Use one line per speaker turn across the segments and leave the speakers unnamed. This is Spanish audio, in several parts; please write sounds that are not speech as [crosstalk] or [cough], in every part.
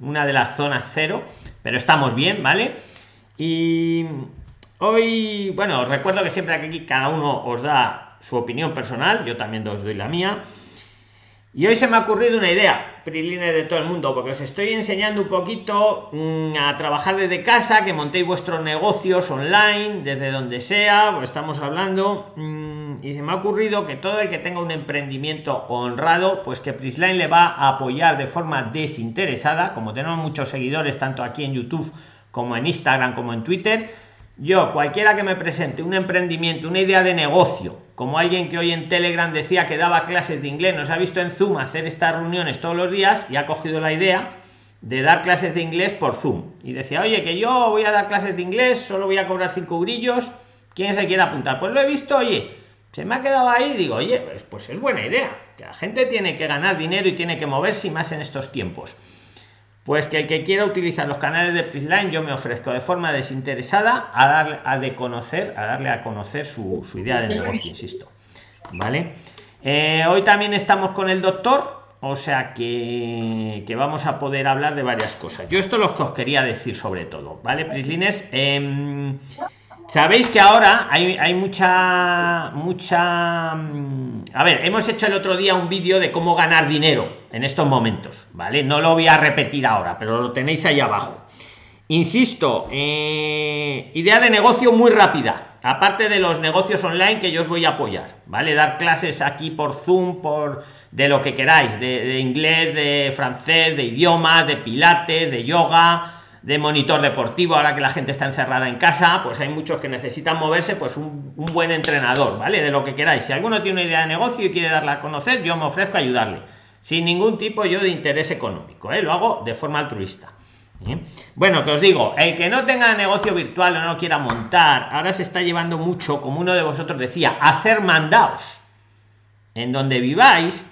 una de las zonas cero, pero estamos bien, ¿vale? Y hoy, bueno, os recuerdo que siempre aquí cada uno os da su opinión personal, yo también os doy la mía. Y hoy se me ha ocurrido una idea, Prilines de todo el mundo, porque os estoy enseñando un poquito mm, a trabajar desde casa, que montéis vuestros negocios online, desde donde sea, estamos hablando. Mm, y se me ha ocurrido que todo el que tenga un emprendimiento honrado, pues que Prisline le va a apoyar de forma desinteresada, como tenemos muchos seguidores tanto aquí en YouTube como en Instagram como en Twitter. Yo cualquiera que me presente un emprendimiento una idea de negocio como alguien que hoy en telegram decía que daba clases de inglés nos ha visto en zoom hacer estas reuniones todos los días y ha cogido la idea de dar clases de inglés por zoom. Y decía oye que yo voy a dar clases de inglés solo voy a cobrar cinco brillos quién se quiere apuntar pues lo he visto oye se me ha quedado ahí digo oye pues, pues es buena idea que la gente tiene que ganar dinero y tiene que moverse más en estos tiempos pues que el que quiera utilizar los canales de Prisline yo me ofrezco de forma desinteresada a darle a de conocer a darle a conocer su, idea de negocio insisto vale eh, hoy también estamos con el doctor o sea que, vamos a poder hablar de varias cosas. Yo esto es lo que os quería decir sobre todo vale prislines sabéis que ahora hay, mucha mucha mm, a ver hemos hecho el otro día un vídeo de cómo ganar dinero en estos momentos vale no lo voy a repetir ahora pero lo tenéis ahí abajo. Insisto eh, idea de negocio muy rápida. Aparte de los negocios online que yo os voy a apoyar vale dar clases aquí por zoom por de lo que queráis de inglés de francés de idiomas de pilates de yoga de monitor deportivo ahora que la gente está encerrada en casa pues hay muchos que necesitan moverse pues un, buen entrenador vale de lo que queráis si alguno tiene una idea de negocio y quiere darla a conocer yo me ofrezco a ayudarle sin ningún tipo yo de interés económico ¿eh? lo hago de forma altruista ¿eh? bueno que os digo el que no tenga negocio virtual o no quiera montar ahora se está llevando mucho como uno de vosotros decía hacer mandados en donde viváis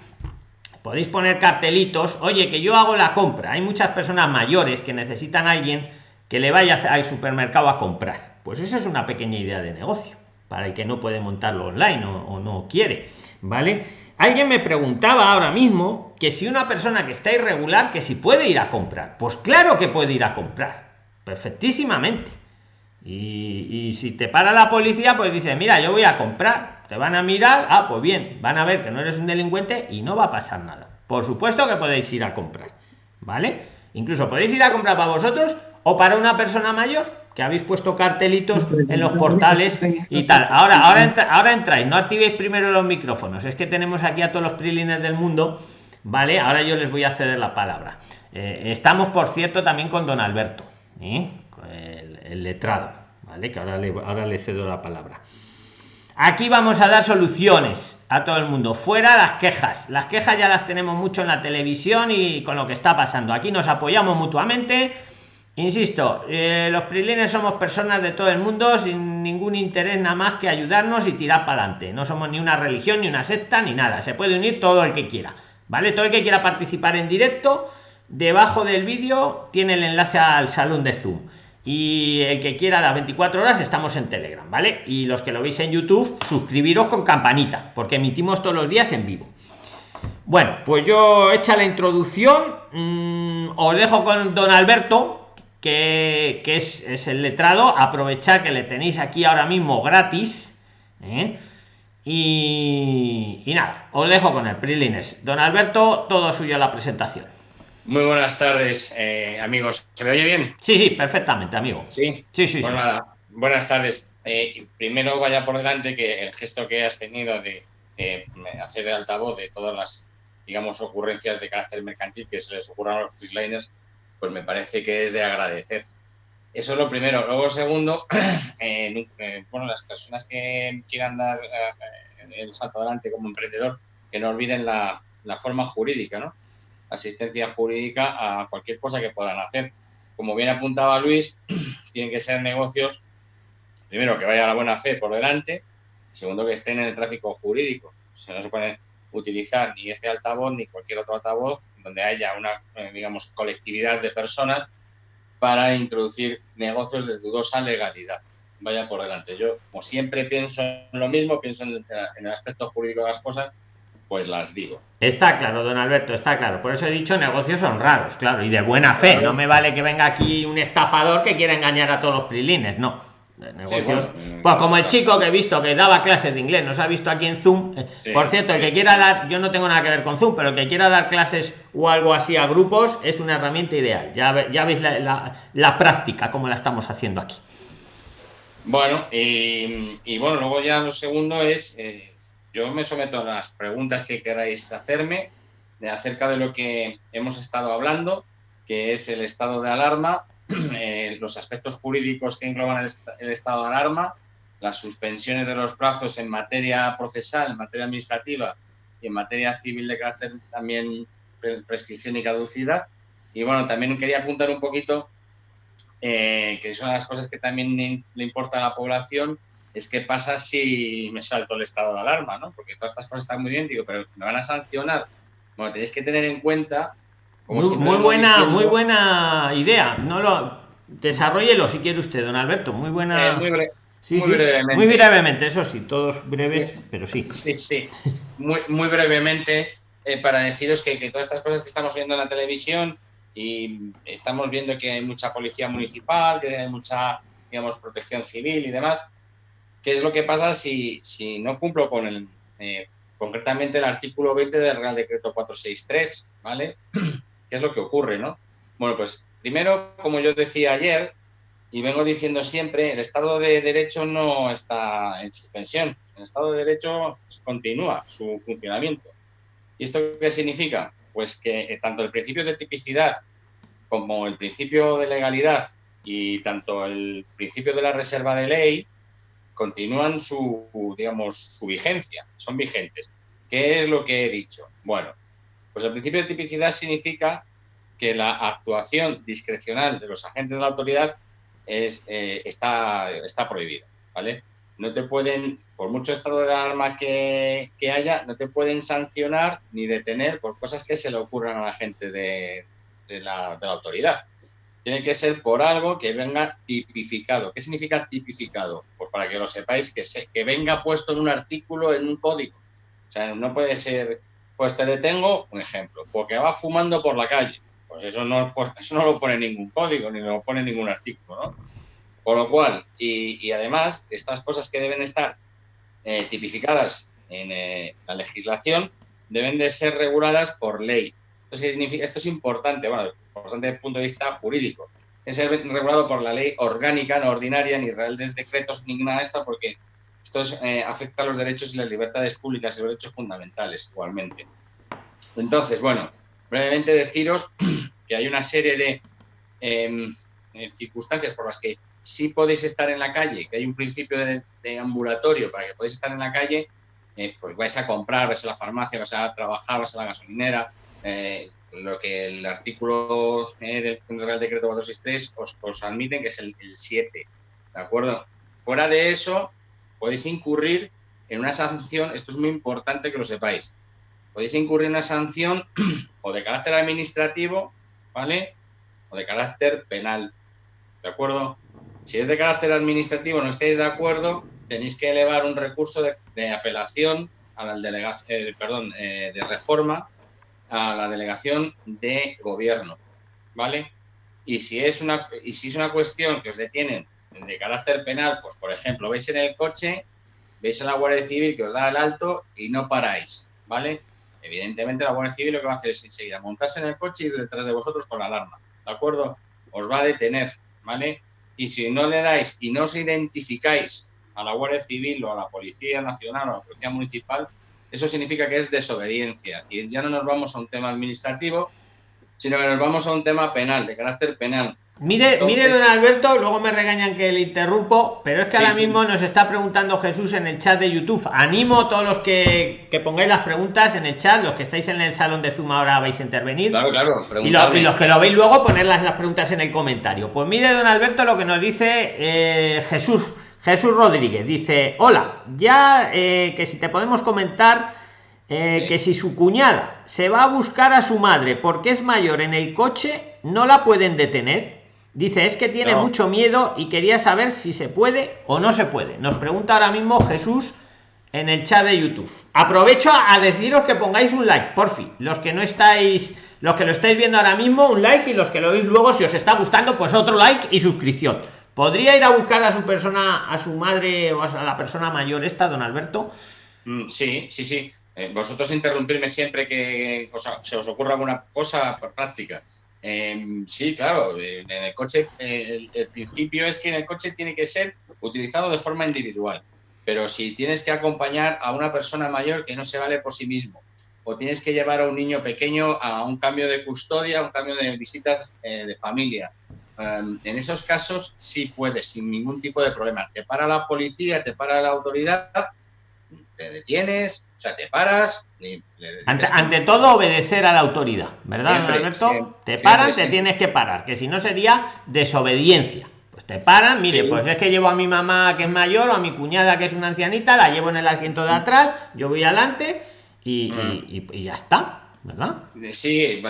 podéis poner cartelitos. Oye que yo hago la compra. Hay muchas personas mayores que necesitan a alguien que le vaya al supermercado a comprar. Pues esa es una pequeña idea de negocio para el que no puede montarlo online o, no quiere vale alguien me preguntaba ahora mismo que si una persona que está irregular que si puede ir a comprar. Pues claro que puede ir a comprar perfectísimamente. Y, y si te para la policía pues dice mira yo voy a comprar te van a mirar, ah, pues bien, van a ver que no eres un delincuente y no va a pasar nada. Por supuesto que podéis ir a comprar, ¿vale? Incluso podéis ir a comprar para vosotros o para una persona mayor que habéis puesto cartelitos en los portales y tal. Ahora, ahora, ahora entráis, no activéis primero los micrófonos, es que tenemos aquí a todos los prilines del mundo, ¿vale? Ahora yo les voy a ceder la palabra. Eh, estamos, por cierto, también con don Alberto, ¿eh? el, el, letrado, ¿vale? Que ahora le, ahora le cedo la palabra. Aquí vamos a dar soluciones a todo el mundo. Fuera las quejas. Las quejas ya las tenemos mucho en la televisión y con lo que está pasando. Aquí nos apoyamos mutuamente. Insisto, eh, los prilines somos personas de todo el mundo sin ningún interés nada más que ayudarnos y tirar para adelante. No somos ni una religión, ni una secta, ni nada. Se puede unir todo el que quiera. ¿Vale? Todo el que quiera participar en directo, debajo del vídeo tiene el enlace al salón de Zoom y el que quiera las 24 horas estamos en telegram vale y los que lo veis en youtube suscribiros con campanita porque emitimos todos los días en vivo. Bueno pues yo hecha la introducción mm, os dejo con don alberto que, es, el letrado. Aprovechar que le tenéis aquí ahora mismo gratis ¿eh? y, y, nada os dejo con el prilines. Don alberto todo suyo la presentación
muy buenas tardes, eh, amigos. ¿Se me oye bien?
Sí, sí, perfectamente, amigo.
Sí, sí, sí. Pues nada, buenas tardes. Eh, primero vaya por delante que el gesto que has tenido de hacer de altavoz de todas las, digamos, ocurrencias de carácter mercantil que se les ocurran a los freeliners, pues me parece que es de agradecer. Eso es lo primero. Luego, segundo, [clears throat] eh, bueno, las personas que quieran dar el salto adelante como emprendedor, que no olviden la, la forma jurídica, ¿no? Asistencia jurídica a cualquier cosa que puedan hacer. Como bien apuntaba Luis, [clears throat] tienen que ser negocios, primero, que vaya la buena fe por delante, segundo, que estén en el tráfico jurídico. se no se puede utilizar ni este altavoz ni cualquier otro altavoz donde haya una, eh, digamos, colectividad de personas para introducir negocios de dudosa legalidad. Vaya por delante. Yo, como siempre, pienso en lo mismo, pienso en el aspecto jurídico de las cosas pues las digo.
Está claro, don Alberto, está claro. Por eso he dicho negocios son raros, claro, y de buena fe. No me vale que venga aquí un estafador que quiera engañar a todos los prilines, no. Negocios. pues como el chico que he visto que daba clases de inglés, nos ha visto aquí en Zoom. Por cierto, el que quiera dar, yo no tengo nada que ver con Zoom, pero el que quiera dar clases o algo así a grupos es una herramienta ideal. Ya, ya veis la, práctica, como la estamos haciendo aquí.
Bueno, y, bueno, luego ya lo segundo es. Eh, yo me someto a las preguntas que queráis hacerme de acerca de lo que hemos estado hablando, que es el estado de alarma, [clears throat] eh, los aspectos jurídicos que engloban el, estado de alarma, las suspensiones de los plazos en materia procesal, en materia administrativa y en materia civil de carácter también prescripción y caducidad. Y bueno, también quería apuntar un poquito, eh, que son las cosas que también le importa a la población, es qué pasa si me salto el estado de alarma, ¿no? Porque todas estas cosas están muy bien, digo, pero me van a sancionar. Bueno, tenéis que tener en cuenta...
muy, buena, muy buena idea. No lo desarrollelo si quiere usted, don Alberto. Muy buena.
Eh, muy,
brevemente. Muy brevemente, eso sí, todos breves, pero sí.
Sí, sí. Muy, muy brevemente, eh, para deciros que, que, todas estas cosas que estamos viendo en la televisión y estamos viendo que hay mucha policía municipal, que hay mucha, digamos, protección civil y demás, ¿Qué es lo que pasa si, si no cumplo con eh, concretamente el artículo 20 del Real Decreto 463, ¿vale? ¿Qué es lo que ocurre, no? Bueno, pues primero, como yo decía ayer, y vengo diciendo siempre, el Estado de Derecho no está en suspensión. El Estado de Derecho continúa su funcionamiento. ¿Y esto qué significa? Pues que eh, tanto el principio de tipicidad como el principio de legalidad y tanto el principio de la reserva de ley continúan su, digamos, su vigencia, son vigentes. ¿Qué es lo que he dicho? Bueno, pues el principio de tipicidad significa que la actuación discrecional de los agentes de la autoridad es, eh, está, está prohibida, ¿vale? No te pueden, por mucho estado de alarma que, que, haya, no te pueden sancionar ni detener por cosas que se le ocurran a la gente de, la, de la autoridad tiene que ser por algo que venga tipificado. ¿Qué significa tipificado? Pues para que lo sepáis, que, se, que venga puesto en un artículo, en un código. O sea, no puede ser, pues te detengo, un ejemplo, porque va fumando por la calle. Pues eso no, pues eso no lo pone ningún código, ni lo pone ningún artículo, ¿no? Por lo cual, y, y además, estas cosas que deben estar eh, tipificadas en eh, la legislación deben de ser reguladas por ley. Entonces, significa? Esto es importante, bueno, importante desde el punto de vista jurídico. Es regulado por la ley orgánica, no ordinaria, ni reales decretos, ni nada de esto, porque esto eh, afecta a los derechos y las libertades públicas y los derechos fundamentales igualmente. Entonces, bueno, brevemente deciros [clears throat] que hay una serie de eh, circunstancias por las que sí podéis estar en la calle, que hay un principio de, ambulatorio para que podáis estar en la calle, eh, pues vais a comprar, vais a la farmacia, vais a trabajar, vais a la gasolinera, lo que el artículo del Real Decreto 463 os, os admiten que es el, 7, ¿de acuerdo? Fuera de eso, podéis incurrir en una sanción, esto es muy importante que lo sepáis, podéis incurrir en una sanción [clears throat] o de carácter administrativo, ¿vale? O de carácter penal, ¿de acuerdo? Si es de carácter administrativo no estáis de acuerdo, tenéis que elevar un recurso de, apelación a la delegación, eh, perdón, eh, de reforma a la delegación de gobierno, ¿vale? Y si es una, y si es una cuestión que os detienen de carácter penal, pues por ejemplo, veis en el coche, veis en la Guardia Civil que os da el alto y no paráis, ¿vale? Evidentemente la Guardia Civil lo que va a hacer es enseguida montarse en el coche y ir detrás de vosotros con la alarma, ¿de acuerdo? Os va a detener, ¿vale? Y si no le dais y no os identificáis a la Guardia Civil o a la Policía Nacional o a la Policía Municipal, eso significa que es desobediencia. Y ya no nos vamos a un tema administrativo, sino que nos vamos a un tema penal, de carácter penal.
Mire, mire, don Alberto, luego me regañan que le interrumpo, pero es que ahora mismo nos está preguntando Jesús en el chat de YouTube. Animo a todos los que, que, pongáis las preguntas en el chat, los que estáis en el salón de Zoom ahora vais a intervenir.
Claro, claro.
Y los, y los, que lo veis luego, poner las, las, preguntas en el comentario. Pues mire, don Alberto, lo que nos dice eh, Jesús. Jesús Rodríguez dice, hola, ya eh, que si te podemos comentar eh, que si su cuñada se va a buscar a su madre porque es mayor en el coche, no la pueden detener. Dice, es que tiene mucho miedo y quería saber si se puede o no se puede. Nos pregunta ahora mismo Jesús en el chat de YouTube. Aprovecho a deciros que pongáis un like, por fin. Los que no estáis, los que lo estáis viendo ahora mismo, un like y los que lo veis luego, si os está gustando, pues otro like y suscripción. ¿Podría ir a buscar a su persona, a su madre o a la persona mayor esta, don Alberto?
Mm, sí, sí, sí. Eh, vosotros interrumpirme siempre que se os ocurra alguna cosa práctica. Em, sí, claro, en el coche, el, principio es que en el coche tiene que ser utilizado de forma individual. Pero si tienes que acompañar a una persona mayor que no se vale por sí mismo, o tienes que llevar a un niño pequeño a un cambio de custodia, un cambio de visitas eh, de familia, em, en esos casos sí puedes, sin ningún tipo de problema. Te para la policía, te para la autoridad te detienes, o sea, te paras.
ante, todo, obedecer a la autoridad, ¿verdad, Alberto? te paran, te tienes que parar, que si no sería desobediencia. Pues te paran, mire, pues es que llevo a mi mamá que es mayor o a mi cuñada que es una ancianita, la llevo en el asiento de atrás, yo voy adelante y, mm. ya está, ¿verdad?
Sí,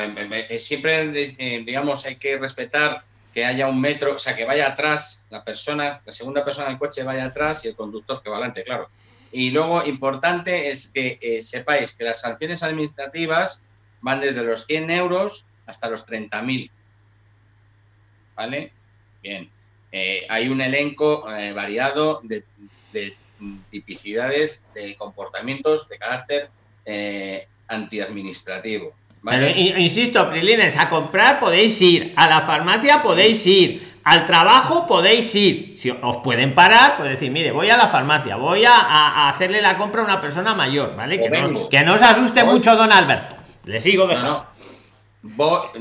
siempre, eh, digamos, hay que respetar que haya un metro, o sea, que vaya atrás la persona, la segunda persona del coche vaya atrás y el conductor que va adelante, claro. Y luego, importante es que eh, sepáis que las sanciones administrativas van desde los 100 euros hasta los 30.000. ¿Vale? Bien. Eh, hay un elenco eh, variado de, tipicidades de comportamientos de carácter antiadministrativo.
¿Vale? insisto, Prilines, a comprar podéis ir, a la farmacia podéis ir, al trabajo podéis ir. Si os pueden parar pues decir mire voy a la farmacia voy a, hacerle la compra a una persona mayor vale que no, que no, os asuste mucho don alberto. Le sigo dejando.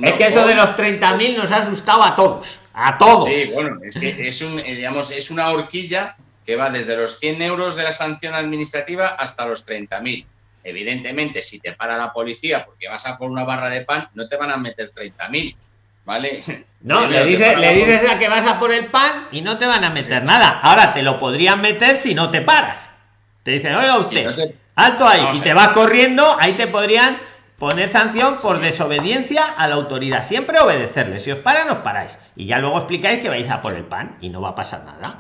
Es que eso de los 30.000 nos ha asustado a todos a todos.
Sí, bueno es que es un digamos es una horquilla que va desde los 100 euros de la sanción administrativa hasta los 30.000 evidentemente si te para la policía porque vas a por una barra de pan no te van a meter 30.000 ¿vale?
No, [laughs] le dices, le dices a que vas a por el pan y no te van a meter nada. Ahora te lo podrían meter si no te paras. Te dicen, oiga usted, alto ahí, y te vas corriendo, ahí te podrían poner sanción por desobediencia a la autoridad. Siempre obedecerle. Si os paran, os paráis. Y ya luego explicáis que vais a por el pan y no va a pasar nada.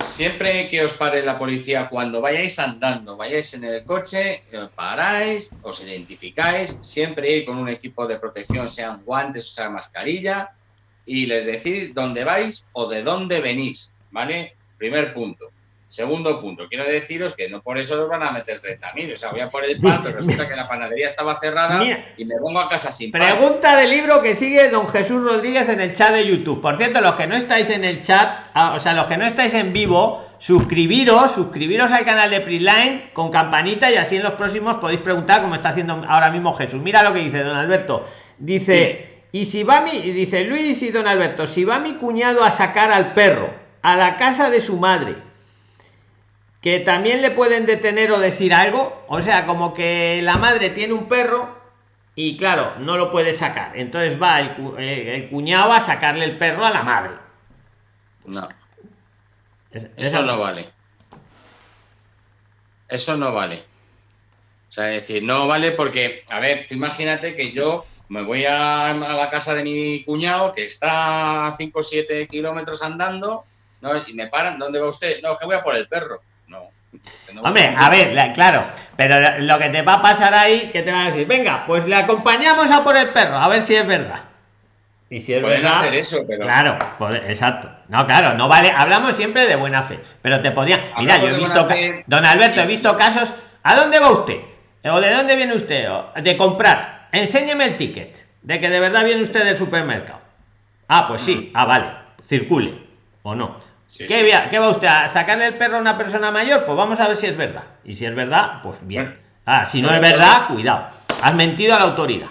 Siempre que os pare la policía, cuando vayáis andando, vayáis en el coche, eh, paráis, os identificáis, siempre ir con un equipo de protección, sean guantes o sea mascarilla, y les decís dónde vais o de dónde venís, ¿vale? Primer punto. Segundo punto, quiero deciros que no por eso los van a meter 30.000. O sea, voy a por el pan, pero resulta que la panadería estaba cerrada y me pongo a casa sin
pan. Pregunta del libro que sigue don Jesús Rodríguez en el chat de YouTube. Por cierto, los que no estáis en el chat, ah, o sea, los que no estáis en vivo, suscribiros, suscribiros al canal de Prisline con campanita y así en los próximos podéis preguntar como está haciendo ahora mismo Jesús. Mira lo que dice don Alberto. Dice, y si va mi, dice Luis y don Alberto, si va mi cuñado a sacar al perro a la casa de su madre que también le pueden detener o decir algo, o sea, como que la madre tiene un perro y claro, no lo puede sacar. Entonces va el, eh, cuñado a sacarle el perro a la madre.
No. Eso no vale. Eso no vale. O sea, es decir, no vale porque, a ver, imagínate que yo me voy a, la casa de mi cuñado, que está a 5 o 7 kilómetros andando, ¿no? y me paran, ¿dónde va usted? No, que voy a por el perro.
Hombre, a ver, claro, pero lo que te va a pasar ahí, que te va a decir, venga, pues le acompañamos a por el perro, a ver si es verdad. Y si es verdad,
hacer eso, pero...
Claro, exacto. No, claro, no vale, hablamos siempre de buena fe, pero te podía... Mira, yo he visto... Don Alberto, he visto casos... ¿A dónde va usted? ¿O de dónde viene usted? De comprar. Enséñeme el ticket. De que de verdad viene usted del supermercado. Ah, pues sí. Ah, vale. Circule. ¿O no? ¿Qué, va usted a sacarle el perro a una persona mayor? Pues vamos a ver si es verdad. Y si es verdad, pues bien. Ah, si no es verdad, cuidado. Has mentido a la autoridad.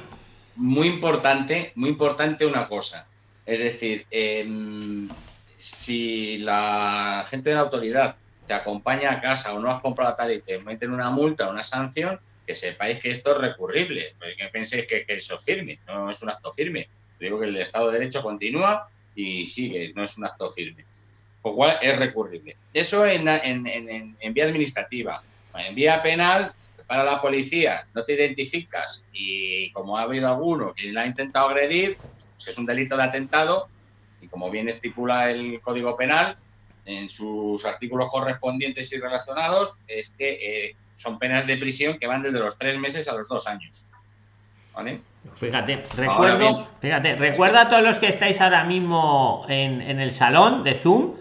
Muy importante, muy importante una cosa. Es decir, em, si la gente de la autoridad te acompaña a casa o no has comprado tal y te meten una multa o una sanción, que sepáis que esto es recurrible. Pues que penséis que, que, eso firme, no es un acto firme. Digo que el Estado de Derecho continúa y sigue, no es un acto firme cual es recurrible. Eso en, en, vía administrativa. En vía penal, para la policía, no te identificas y como ha habido alguno que la ha intentado agredir, pues es un delito de atentado y como bien estipula el Código Penal, en sus artículos correspondientes y relacionados es que eh, son penas de prisión que van desde los tres meses a los dos años. ¿Vale?
Fíjate, recuerdo, fíjate, recuerda a todos los que estáis ahora mismo en, en, el salón de Zoom,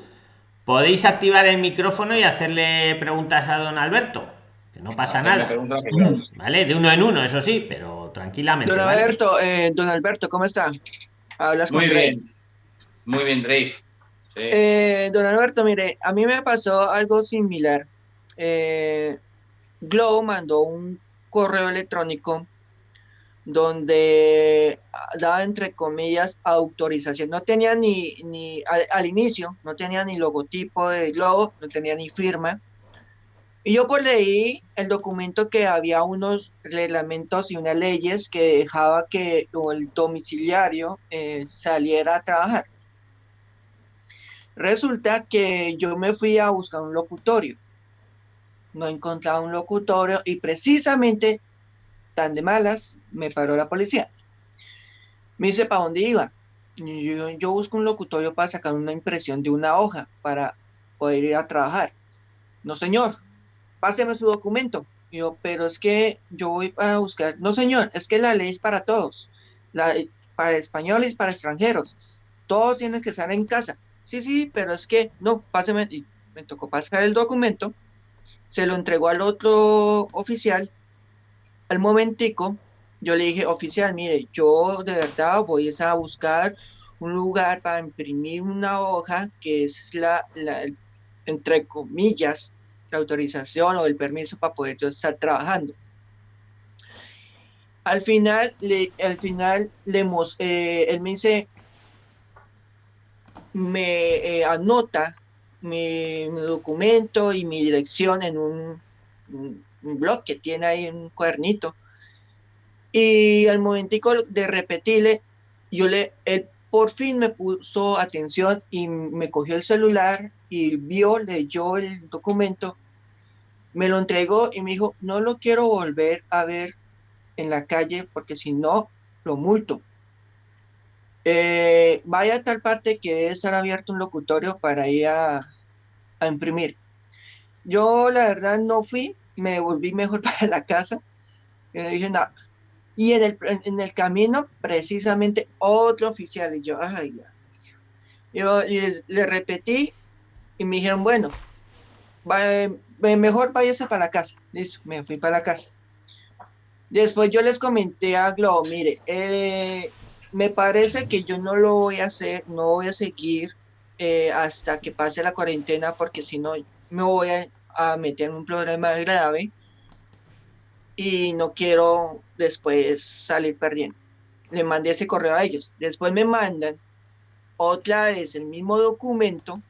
podéis activar el micrófono y hacerle preguntas a don Alberto, que no pasa nada. Vale, de uno en uno, eso sí, pero tranquilamente.
Don Alberto, eh, don Alberto, ¿cómo está?
Hablas Muy bien. Muy bien, Drake.
Eh, don Alberto, mire, a mí me pasó algo similar. Eh, Globo mandó un correo electrónico donde daba entre comillas autorización. No tenía ni, ni al, inicio, no tenía ni logotipo de Globo, no tenía ni firma. Y yo pues leí el documento que había unos reglamentos y unas leyes que dejaba que el domiciliario eh, saliera a trabajar. Resulta que yo me fui a buscar un locutorio. No encontraba un locutorio y precisamente tan de malas me paró la policía. Me dice, ¿para dónde iba? Yo, busco un locutorio para sacar una impresión de una hoja para poder ir a trabajar. No, señor, páseme su documento. Yo, pero es que yo voy para buscar. No, señor, es que la ley es para todos. Para españoles para extranjeros. Todos tienen que estar en casa sí, sí, pero es que no, páseme, y me tocó pasar el documento, se lo entregó al otro oficial, al momentico, yo le dije, oficial, mire, yo de verdad voy a buscar un lugar para imprimir una hoja que es la, la entre comillas, la autorización o el permiso para poder yo estar trabajando. Al final, le, al final, le, eh, él me dice, me eh, anota mi, documento y mi dirección en un, blog que tiene ahí un cuadernito. Y al momentico de repetirle, yo le, él por fin me puso atención y me cogió el celular y vio, leyó el documento, me lo entregó y me dijo, no lo quiero volver a ver en la calle porque si no, lo multo. Eh, vaya a tal parte que debe estar abierto un locutorio para ir a, imprimir. Yo la verdad no fui, me volví mejor [laughs] para la casa. Y le dije. Y en el, en el camino, precisamente otro oficial. Y yo, ay, ya. Yo le repetí y me dijeron, bueno, mejor váyase para la casa. Listo, me fui para la casa. Después yo les comenté a Globo, mire, eh, me parece que yo no lo voy a hacer, no voy a seguir eh, hasta que pase la cuarentena, porque si no me voy a, meter en un problema grave y no quiero después salir perdiendo. Le mandé ese correo a ellos. Después me mandan otra vez el mismo documento,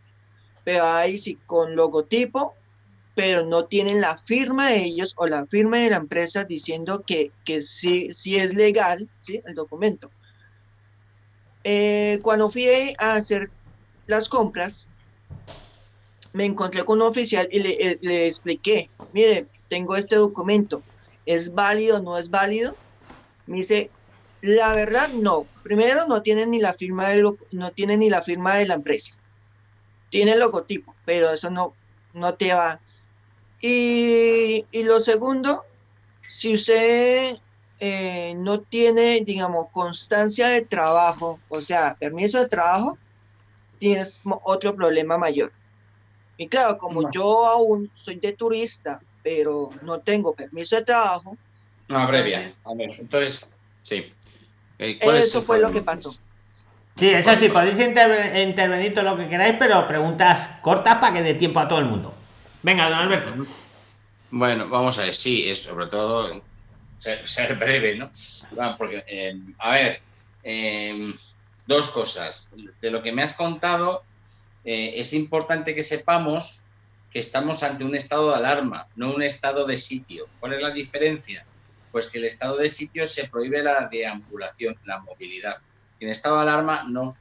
pero ahí sí con logotipo, pero no tienen la firma de ellos o la firma de la empresa diciendo que, que sí, sí es legal ¿sí? el documento. Eh, cuando fui a hacer las compras, me encontré con un oficial y le, eh, le, expliqué, mire, tengo este documento, ¿es válido o no es válido? Me dice, la verdad no, primero no tiene ni la firma de, no tiene ni la firma de la empresa, tiene logotipo, pero eso no, no te va. Y, y lo segundo, si usted eh, no tiene, digamos, constancia de trabajo, o sea, permiso de trabajo, tienes otro problema mayor. Y claro, como yo aún soy de turista, pero no tengo permiso de trabajo.
No, abrevia. A ver, entonces, sí.
Eh, eso fue lo que pasó.
Sí, eso sí, podéis intervenir todo lo que queráis, pero preguntas cortas para que dé tiempo a todo el mundo. Venga, don Alberto.
Bueno, vamos a ver, sí, es sobre todo ser, breve, ¿no? Porque, eh, a ver, em, dos cosas. De lo que me has contado, eh, es importante que sepamos que estamos ante un estado de alarma, no un estado de sitio. ¿Cuál es la diferencia? Pues que el estado de sitio se prohíbe la deambulación, la movilidad. En estado de alarma no,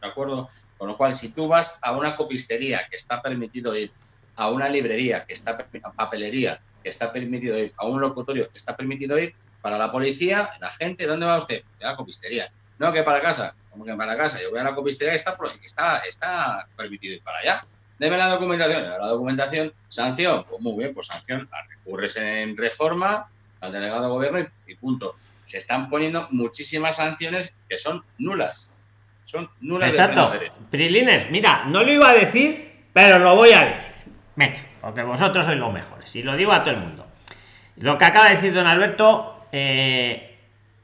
¿de acuerdo? Con lo cual, si tú vas a una copistería que está permitido ir, a una librería que está a papelería que está permitido ir, a un locutorio que está permitido ir, para la policía, la gente, ¿dónde va usted? A la copistería. No, que para casa. como que para casa? Yo voy a la copistería que está, está, está permitido ir para allá. deme la documentación, la documentación, sanción, pues muy bien, pues sanción, la recurres en reforma al delegado de gobierno y, punto. Se están poniendo muchísimas sanciones que son nulas. Son nulas
Exacto. de Prilines, mira, no lo iba a decir, pero lo voy a decir. Venga, porque vosotros sois los mejores. Y lo digo a todo el mundo. Lo que acaba de decir don Alberto, eh,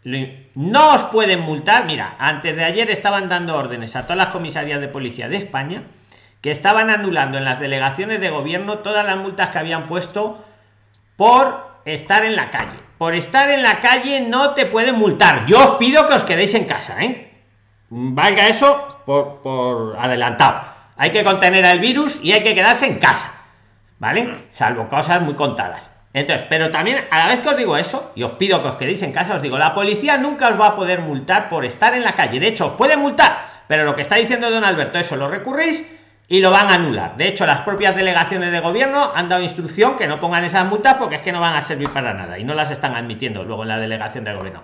no os pueden multar. Mira, antes de ayer estaban dando órdenes a todas las comisarías de policía de España que estaban anulando en las delegaciones de gobierno todas las multas que habían puesto por estar en la calle. Por estar en la calle no te pueden multar. Yo os pido que os quedéis en casa, ¿eh? Valga eso por, por adelantado. Hay que contener al virus y hay que quedarse en casa, ¿vale? Salvo cosas muy contadas. Entonces, pero también a la vez que os digo eso, y os pido que os quedéis en casa, os digo, la policía nunca os va a poder multar por estar en la calle. De hecho, os puede multar, pero lo que está diciendo don Alberto, eso lo recurréis y lo van a anular. De hecho, las propias delegaciones de gobierno han dado instrucción que no pongan esas multas porque es que no van a servir para nada y no las están admitiendo luego en la delegación de gobierno.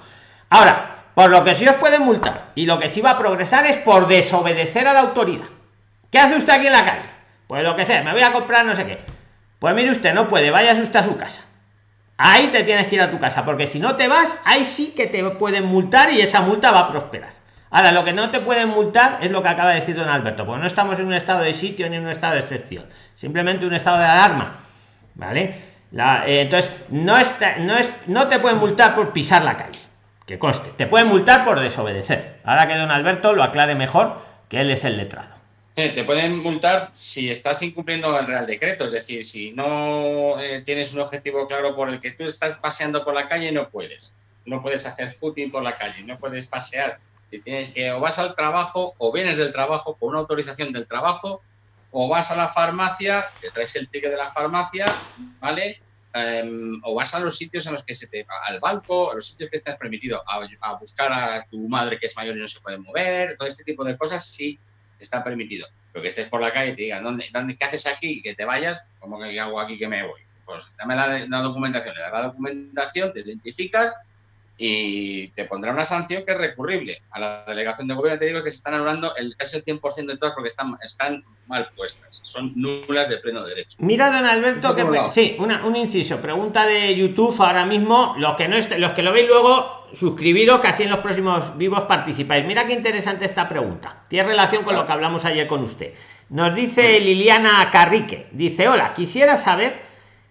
Ahora, por lo que sí os pueden multar y lo que sí va a progresar es por desobedecer a la autoridad. ¿Qué hace usted aquí en la calle? Pues lo que sea, me voy a comprar no sé qué. Pues mire usted, no puede, vayas usted a su casa. Ahí te tienes que ir a tu casa, porque si no te vas, ahí sí que te pueden multar y esa multa va a prosperar. Ahora, lo que no te pueden multar es lo que acaba de decir don Alberto, porque no estamos en un estado de sitio ni en un estado de excepción, simplemente un estado de alarma. ¿Vale? Eh, entonces, no, no, es, no te pueden multar por pisar la calle, que conste, te pueden multar por desobedecer. Ahora que don Alberto lo aclare mejor, que él es el letrado.
Te pueden multar si estás incumpliendo el Real Decreto, es decir, si no eh, tienes un objetivo claro por el que tú estás paseando por la calle, no puedes. No puedes hacer footing por la calle, no puedes pasear tienes que o vas al trabajo o vienes del trabajo con una autorización del trabajo o vas a la farmacia, que traes el ticket de la farmacia, ¿vale? Em, o vas a los sitios en los que se te al banco, a los sitios que estás permitido, a, buscar a tu madre que es mayor y no se puede mover, todo este tipo de cosas sí está permitido. Pero que estés por la calle te digan, ¿dónde, dónde, ¿qué haces aquí? Que te vayas, como que hago aquí que me voy? Pues dame la, la documentación, la documentación, te identificas y te pondrá una sanción que es recurrible. A la delegación de gobierno te digo que se están anulando el, casi el 100% de todas porque están, están mal puestas, son nulas de pleno derecho.
Mira, don Alberto, que sí, una, un inciso, pregunta de YouTube ahora mismo, los que no los que lo veis luego, suscribiros que así en los próximos vivos participáis. Mira qué interesante esta pregunta, tiene relación con lo que hablamos ayer con usted. Nos dice Liliana Carrique, dice, hola, quisiera saber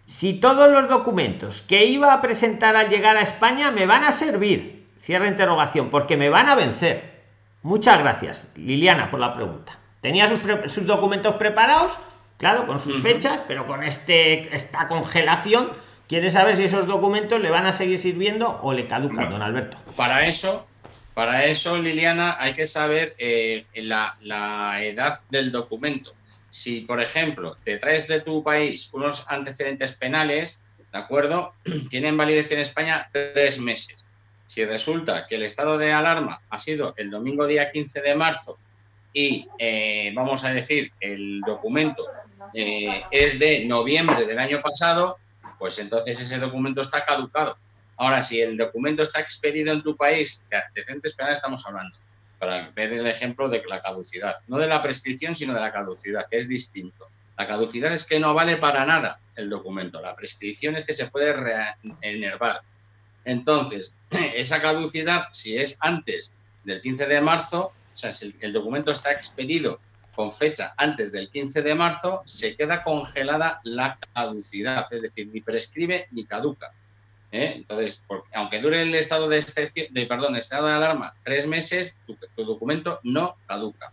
si todos los documentos que iba a presentar al llegar a España me van a servir. Cierra interrogación, porque me van a vencer. Muchas gracias, Liliana, por la pregunta. Tenía sus, documentos preparados, claro, con sus fechas, pero con este esta congelación, quiere saber si esos documentos le van a seguir sirviendo o le caducan, don Alberto.
Para eso, para eso, Liliana, hay que saber eh, la, la edad del documento si, por ejemplo, te traes de tu país unos antecedentes penales, ¿de acuerdo? [clears throat] Tienen validez en España tres meses. Si resulta que el estado de alarma ha sido el domingo día 15 de marzo y, eh, vamos a decir, el documento eh, es de noviembre del año pasado, pues entonces ese documento está caducado. Ahora, si el documento está expedido en tu país, de antecedentes penales estamos hablando, para ver el ejemplo de la caducidad. No de la prescripción, sino de la caducidad, que es distinto. La caducidad es que no vale para nada el documento. La prescripción es que se puede enervar. Entonces, [clears throat] esa caducidad, si es antes del 15 de marzo, o sea, si el documento está expedido con fecha antes del 15 de marzo, se queda congelada la caducidad, es decir, ni prescribe ni caduca. ¿Eh? Entonces, aunque dure el estado de, de, perdón, estado de alarma tres meses, tu, documento no caduca.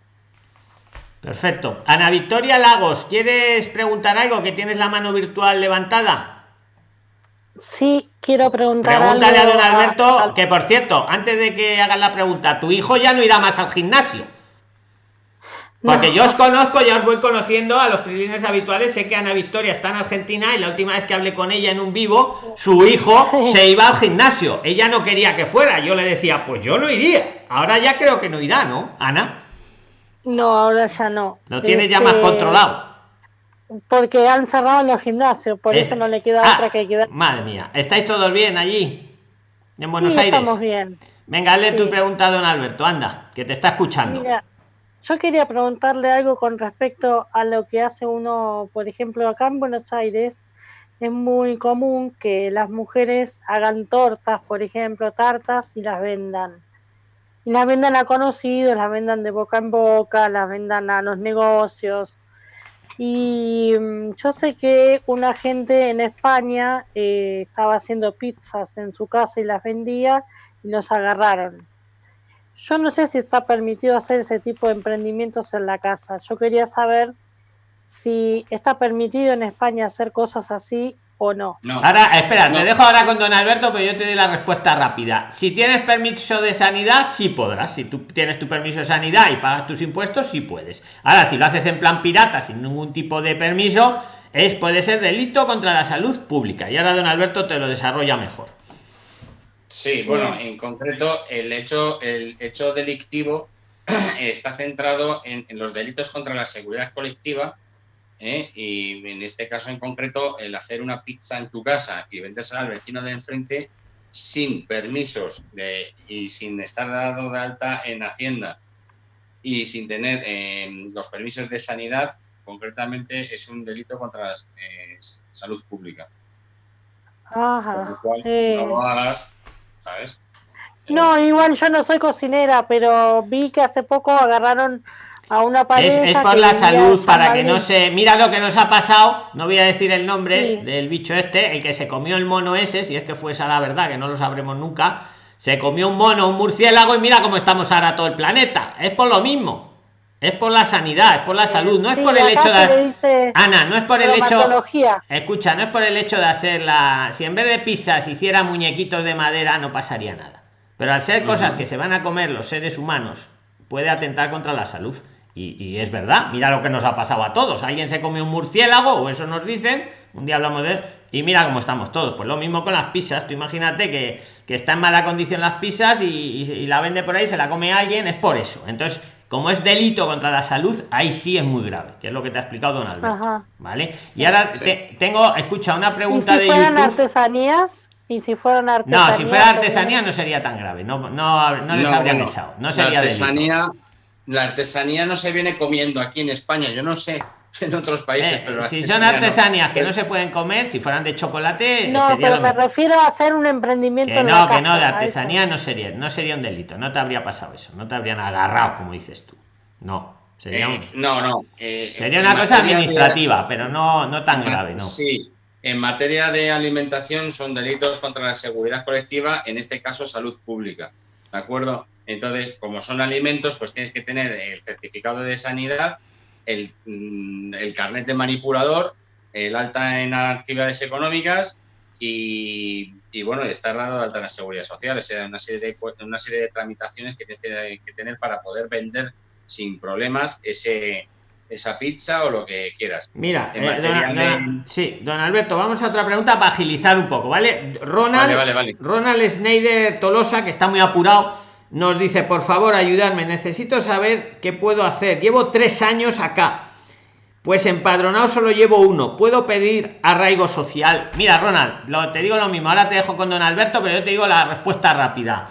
Perfecto. Ana Victoria Lagos, ¿quieres preguntar algo? Que tienes la mano virtual levantada.
Sí, quiero preguntar
Pregúntale a don Alberto, que por cierto, antes de que hagas la pregunta, tu hijo ya no irá más al gimnasio. Porque yo os conozco, ya os voy conociendo a los prilines habituales. Sé que Ana Victoria está en Argentina y la última vez que hablé con ella en un vivo, su hijo [laughs] se iba al gimnasio. Ella no quería que fuera. Yo le decía, pues yo no iría. Ahora ya creo que no irá, ¿no, Ana?
No, ahora ya no.
Lo tiene ya más este, controlado.
Porque han cerrado los gimnasios, por eso no le queda ah, otra que quedar.
Madre mía, ¿estáis todos bien allí? En Buenos Aires.
Estamos bien.
Venga, hazle tu pregunta a don Alberto, anda, que te está escuchando.
Yo quería preguntarle algo con respecto a lo que hace uno, por ejemplo, acá en Buenos Aires, es muy común que las mujeres hagan tortas, por ejemplo, tartas y las vendan. Y las vendan a conocidos, las vendan de boca en boca, las vendan a los negocios. Y mm, yo sé que una gente en España eh, estaba haciendo pizzas en su casa y las vendía y los agarraron. Yo no sé si está permitido hacer ese tipo de emprendimientos en la casa. Yo quería saber si está permitido en España hacer cosas así o no.
Ahora, espera, te dejo ahora con don Alberto, pero yo te doy la respuesta rápida. Si tienes permiso de sanidad, sí podrás. Si tú tienes tu permiso de sanidad y pagas tus impuestos, sí puedes. Ahora, si lo haces en plan pirata, sin ningún tipo de permiso, es puede ser delito contra la salud pública. Y ahora don Alberto te lo desarrolla mejor.
Sí, bueno, en concreto, el hecho, el hecho delictivo [clears throat] está centrado en los delitos contra la seguridad colectiva ¿eh? y en este caso en concreto el hacer una pizza en tu casa y vendérsela al vecino de enfrente sin permisos de, y sin estar dado de alta en Hacienda y sin tener eh, los permisos de sanidad, concretamente es un delito contra la eh, salud pública.
Ajá.
no lo hagas, ¿sabes?
No, igual yo no soy cocinera, pero vi que hace poco agarraron una
Es, por la salud, para que no se. Mira lo que nos ha pasado, no voy a decir el nombre del bicho este, el que se comió el mono ese, si es que fue esa la verdad, que no lo sabremos nunca. Se comió un mono, un murciélago, y mira cómo estamos ahora todo el planeta. Es por lo mismo. Es por la sanidad, es por la salud, no es por el hecho de. Ana, no es por el hecho. Escucha, no es por el hecho de hacer la. Si en vez de pizzas hiciera muñequitos de madera, no pasaría nada. Pero al ser cosas que se van a comer los seres humanos, puede atentar contra la salud. Y, es verdad, mira lo que nos ha pasado a todos. Alguien se come un murciélago, o eso nos dicen, un día hablamos de y mira cómo estamos todos. Pues lo mismo con las pizzas. Tú imagínate que, que está en mala condición las pizzas y, la vende por ahí, se la come alguien, es por eso. Entonces, como es delito contra la salud, ahí sí es muy grave, que es lo que te ha explicado Don Alberto. ¿Vale? y ahora tengo, escucha, una pregunta
de fueran artesanías? Y si fueran artesanías.
No, si fuera artesanía no sería tan grave. No, no, no les habrían echado. No sería
artesanía la artesanía no se viene comiendo aquí en España, yo no sé [laughs] en otros países,
eh, pero si son artesanías que no se pueden comer, si fueran de chocolate,
no, pero me refiero a hacer un emprendimiento.
Que no, que no, de artesanía no sería, no sería un delito, no te habría pasado eso, no te habrían agarrado, como dices tú. No, sería
eh, no, no. Eh,
sería una cosa administrativa, pero no, no tan grave, ¿no?
Sí, en materia de alimentación son delitos contra la seguridad colectiva, en este caso salud pública, ¿de acuerdo? Entonces, como son alimentos, pues tienes que tener el certificado de sanidad, el, mm, carnet de manipulador, el alta en actividades económicas y, bueno, estar dado de alta en la seguridad social. O sea, una serie de, una serie de tramitaciones que tienes que, tener para poder vender sin problemas ese, esa pizza o lo que quieras.
Mira, eh, sí, don Alberto, vamos a otra pregunta para agilizar un poco, ¿vale? Ronald, vale, vale, Ronald Schneider Tolosa, que está muy apurado nos dice, por favor, ayudarme, necesito saber qué puedo hacer. Llevo tres años acá. Pues empadronado solo llevo uno. ¿Puedo pedir arraigo social? Mira, Ronald, lo, te digo lo mismo. Ahora te dejo con don Alberto, pero yo te digo la respuesta rápida.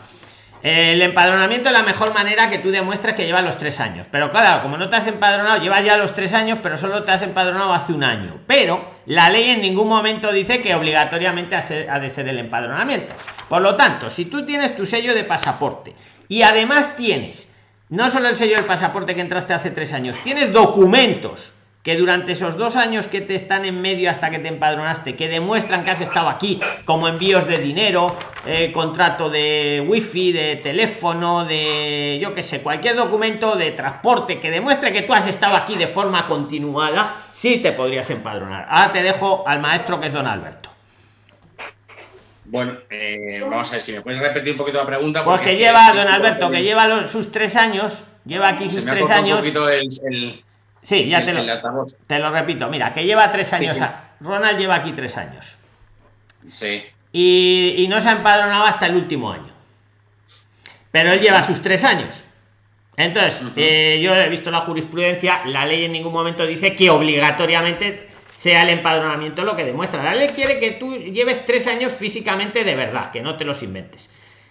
El empadronamiento es la mejor manera que tú demuestres que llevas los tres años. Pero claro, como no te has empadronado, llevas ya los tres años, pero solo te has empadronado hace un año. Pero la ley en ningún momento dice que obligatoriamente ha de ser el empadronamiento. Por lo tanto, si tú tienes tu sello de pasaporte y además tienes no solo el sello del pasaporte que entraste hace tres años, tienes documentos que durante esos dos años que te están en medio hasta que te empadronaste, que demuestran que has estado aquí, como envíos de dinero, eh, contrato de wifi, de teléfono, de yo que sé, cualquier documento de transporte que demuestre que tú has estado aquí de forma continuada, sí te podrías empadronar. Ahora te dejo al maestro que es don Alberto.
Bueno, eh, vamos a ver si me puedes repetir un poquito la pregunta.
Porque, lleva, don Alberto, que lleva sus tres años, lleva aquí sus tres años. Sí, ya te, lo, te lo repito. Mira, que lleva tres años. Ronald lleva aquí tres años.
Sí.
Y, no se ha empadronado hasta el último año. Pero él lleva sus tres años. Entonces, eh, yo he visto la jurisprudencia, la ley en ningún momento dice que obligatoriamente sea el empadronamiento lo que demuestra. La ley quiere que tú lleves tres años físicamente de verdad, que no te los inventes.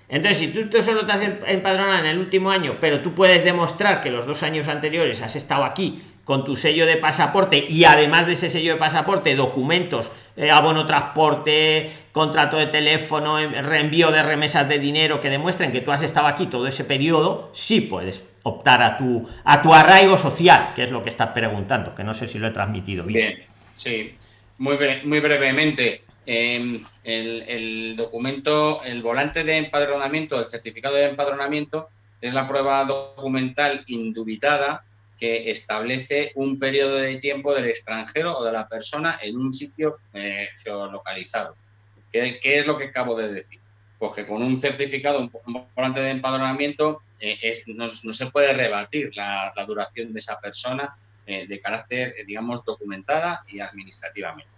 Entonces, si tú, tú solo te has empadronado en el último año, pero tú puedes demostrar que los dos años anteriores has estado aquí con tu sello de pasaporte y además de ese sello de pasaporte, documentos, eh, abono transporte, contrato de teléfono, reenvío de remesas de dinero que demuestren que tú has estado aquí todo ese periodo, sí puedes optar a tu a tu arraigo social, que es lo que estás preguntando, que no sé si lo he transmitido bien.
bien sí, muy, muy brevemente. Em, el, el, documento, el volante de empadronamiento, el certificado de empadronamiento, es la prueba documental indubitada que establece un periodo de tiempo del extranjero o de la persona en un sitio eh, geolocalizado. ¿Qué, ¿Qué, es lo que acabo de decir? Pues que con un certificado, un volante de empadronamiento, eh, es, no, no, se puede rebatir la, la duración de esa persona eh, de carácter, digamos, documentada y administrativamente.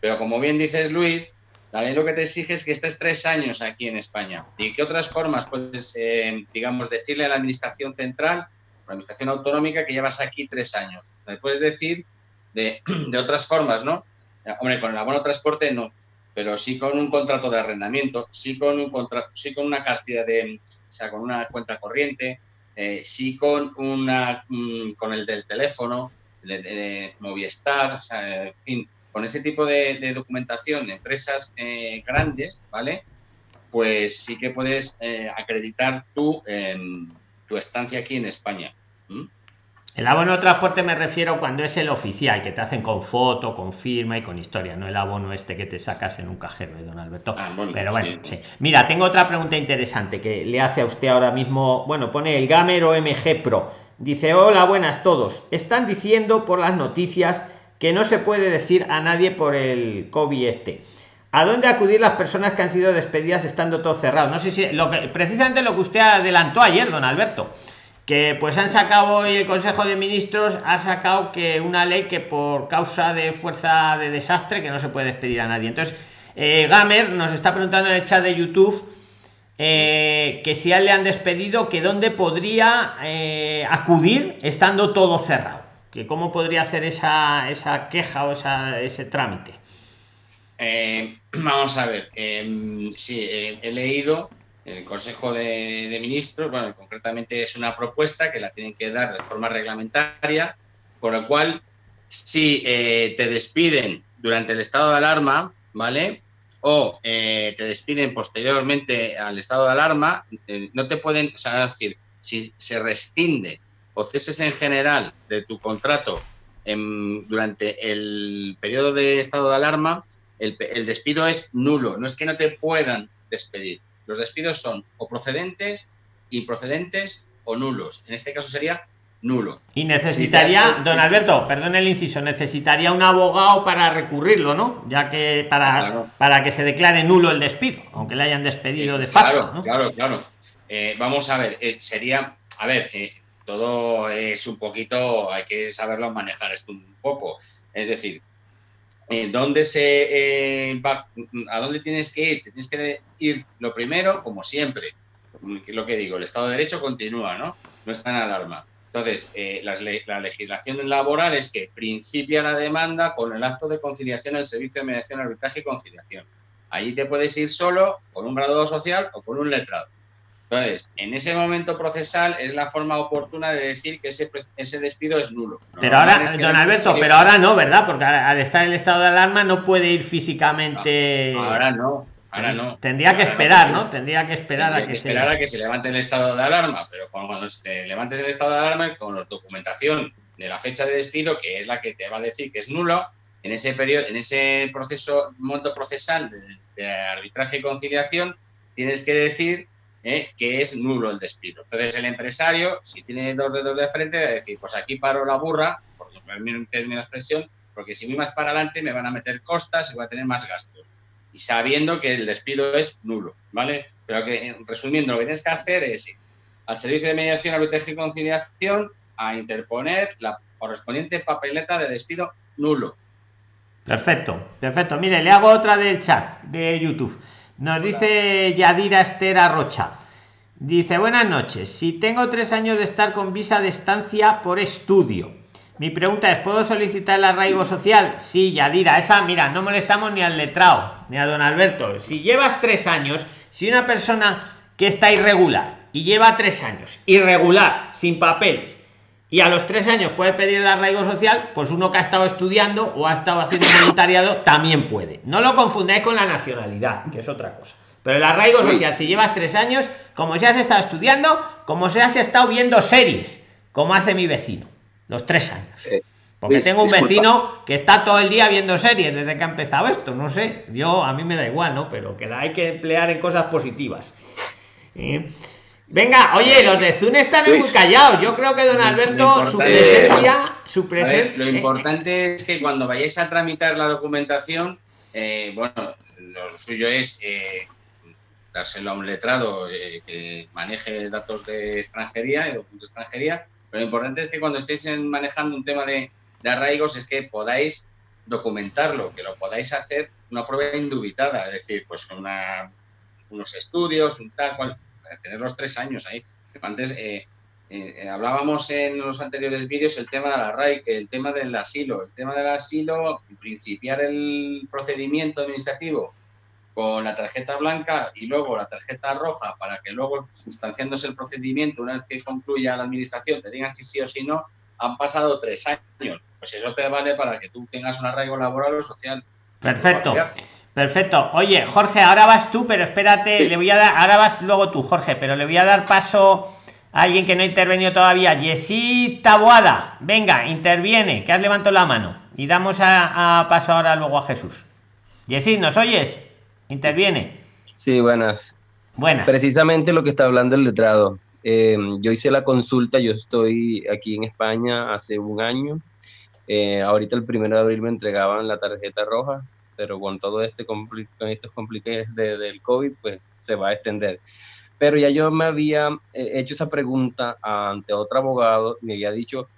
Pero como bien dices, Luis, la lo que te exige es que estés tres años aquí en España. ¿Y qué otras formas puedes, eh, digamos, decirle a la Administración Central, Administración Autonómica, que llevas aquí tres años? Me puedes decir de, [clears throat] de otras formas, ¿no? Hombre, con el abono transporte no, pero sí con un contrato de arrendamiento, sí con un contrato, sí con una cartilla de, o sea, con una cuenta corriente, eh, sí con una, mm, con el del teléfono, de, de, de Movistar, o sea, en fin, con ese tipo de, de documentación, empresas eh, grandes, ¿vale? Pues sí que puedes eh, acreditar eh, tu estancia aquí en España. ¿Mm?
El abono de transporte me refiero cuando es el oficial, que te hacen con foto, con firma y con historia, no el abono este que te sacas en un cajero, don Alberto. Ah, bueno, Pero bueno, sí. sí. Mira, tengo otra pregunta interesante que le hace a usted ahora mismo. Bueno, pone el Gamer OMG Pro. Dice, hola, buenas todos. Están diciendo por las noticias que no se puede decir a nadie por el COVID este. ¿A dónde acudir las personas que han sido despedidas estando todo cerrado? No sé si lo que precisamente lo que usted adelantó ayer, don Alberto, que pues han sacado hoy el Consejo de Ministros ha sacado que una ley que por causa de fuerza de desastre que no se puede despedir a nadie. Entonces, eh, Gamer nos está preguntando en el chat de YouTube eh, que si a él le han despedido, que dónde podría eh, acudir estando todo cerrado que cómo podría hacer esa, esa queja o esa, ese trámite.
Eh, [clears throat] vamos a ver, eh, sí, eh, he leído el Consejo de, Ministros, bueno, concretamente es una propuesta que la tienen que dar de forma reglamentaria, por lo cual, si eh, te despiden durante el estado de alarma, ¿vale? O te despiden posteriormente al estado de alarma, no te pueden, o sea, decir, si se rescinde o ceses en general de tu contrato durante el periodo de estado de alarma, el, el, despido es nulo. No es que no te puedan despedir. Los despidos son o procedentes, improcedentes o nulos. En este caso sería nulo.
Y necesitaría, don Alberto, perdón el inciso, necesitaría un abogado para recurrirlo, ¿no? Ya que para, claro. para que se declare nulo el despido, aunque le hayan despedido de facto.
Claro,
¿no?
claro, claro. Eh, vamos a ver, eh, sería, a ver, eh, todo es un poquito, hay que saberlo manejar esto un poco. Es decir, ¿en dónde se eh, va, a dónde tienes que ir? Tienes que ir lo primero, como siempre, lo que digo, el Estado de Derecho continúa, ¿no? No está en alarma. Entonces, eh, las, la legislación laboral es que principia la demanda con el acto de conciliación del Servicio de Mediación, Arbitraje y Conciliación. Allí te puedes ir solo con un graduado social o con un letrado. Entonces, en ese momento procesal es la forma oportuna de decir que ese, ese despido es nulo.
Pero ahora, es don Alberto, pero ahora no, ¿verdad? Porque al estar en el estado de alarma no puede ir físicamente.
No, ahora no. Ahora no.
Tendría que
ahora
esperar, ¿no? Tendría que esperar
Tendría
a que,
que esperar se... a que se levante el estado de alarma, pero cuando te levantes el estado de alarma con la documentación de la fecha de despido, que es la que te va a decir que es nulo, en ese periodo, en ese proceso, monto procesal de, de arbitraje y conciliación, tienes que decir ¿eh? que es nulo el despido. Entonces el empresario, si tiene dos dedos de frente, va a decir, pues aquí paro la burra, porque un término de expresión, porque si voy más para adelante me van a meter costas y voy a tener más gastos. Y sabiendo que el despido es nulo, ¿vale? Pero que, resumiendo, lo que tienes que hacer es al Servicio de Mediación, Arbitraje y Conciliación a interponer la correspondiente papeleta de despido nulo.
Perfecto, perfecto. Mire, le hago otra del chat de YouTube. Nos dice Yadira Estera Rocha. Dice, buenas noches. Si tengo tres años de estar con visa de estancia por estudio, mi pregunta es, ¿puedo solicitar el arraigo social? Sí, Yadira, esa, mira, no molestamos ni al letrado, ni a don Alberto. Si llevas tres años, si una persona que está irregular y lleva tres años irregular, sin papeles, y a los tres años puede pedir el arraigo social, pues uno que ha estado estudiando o ha estado haciendo voluntariado [coughs] también puede. No lo confundáis con la nacionalidad, que es otra cosa. Pero el arraigo social, si llevas tres años, como si has estado estudiando, como si has estado viendo series, como hace mi vecino, los tres años.
Eh,
Porque tengo un vecino que está todo el día viendo series desde que ha empezado esto, no sé. Yo a mí me da igual, ¿no? Pero que la hay que emplear en cosas positivas. Eh, Venga, oye, los de Zoom están muy callados. Yo creo que don Alberto, su presencia, su
A ver,
presencia.
lo importante es que cuando vayáis a tramitar la documentación, eh, bueno, lo suyo es eh, dárselo a un letrado eh, que maneje datos de extranjería, de documentos de extranjería, pero lo importante es que cuando estéis manejando un tema de, de arraigos es que podáis documentarlo, que lo podáis hacer una prueba indubitada, es decir, pues una- unos estudios, un tal cual, tener los tres años ahí. Antes eh, eh, eh, hablábamos en los anteriores vídeos el tema de la RAI, el tema del asilo, el tema del asilo, principiar el procedimiento administrativo con la tarjeta blanca y luego la tarjeta roja para que luego, sustanciándose el procedimiento, una vez que concluya la administración, te digan si sí o si no, han pasado tres años. Pues eso te vale para que tú tengas un arraigo laboral o social.
Perfecto. Perfecto. Oye, Jorge, ahora vas tú, pero espérate, le voy a dar, ahora vas luego tú, Jorge, pero le voy a dar paso a alguien que no ha intervenido todavía. Yesí Taboada, venga, interviene, que has levantado la mano. Y damos a, a paso ahora luego a Jesús. Yesí, ¿nos oyes? Interviene.
Sí, buenas.
Buenas.
Precisamente lo que está hablando el letrado. Eh, yo hice la consulta, yo estoy aquí en España hace un año. Eh, ahorita el primero de abril me entregaban la tarjeta roja, pero con todo este compli- con estos compliques de- del COVID, pues se va a extender. Pero ya yo me había eh, hecho esa pregunta ante otro abogado, me había dicho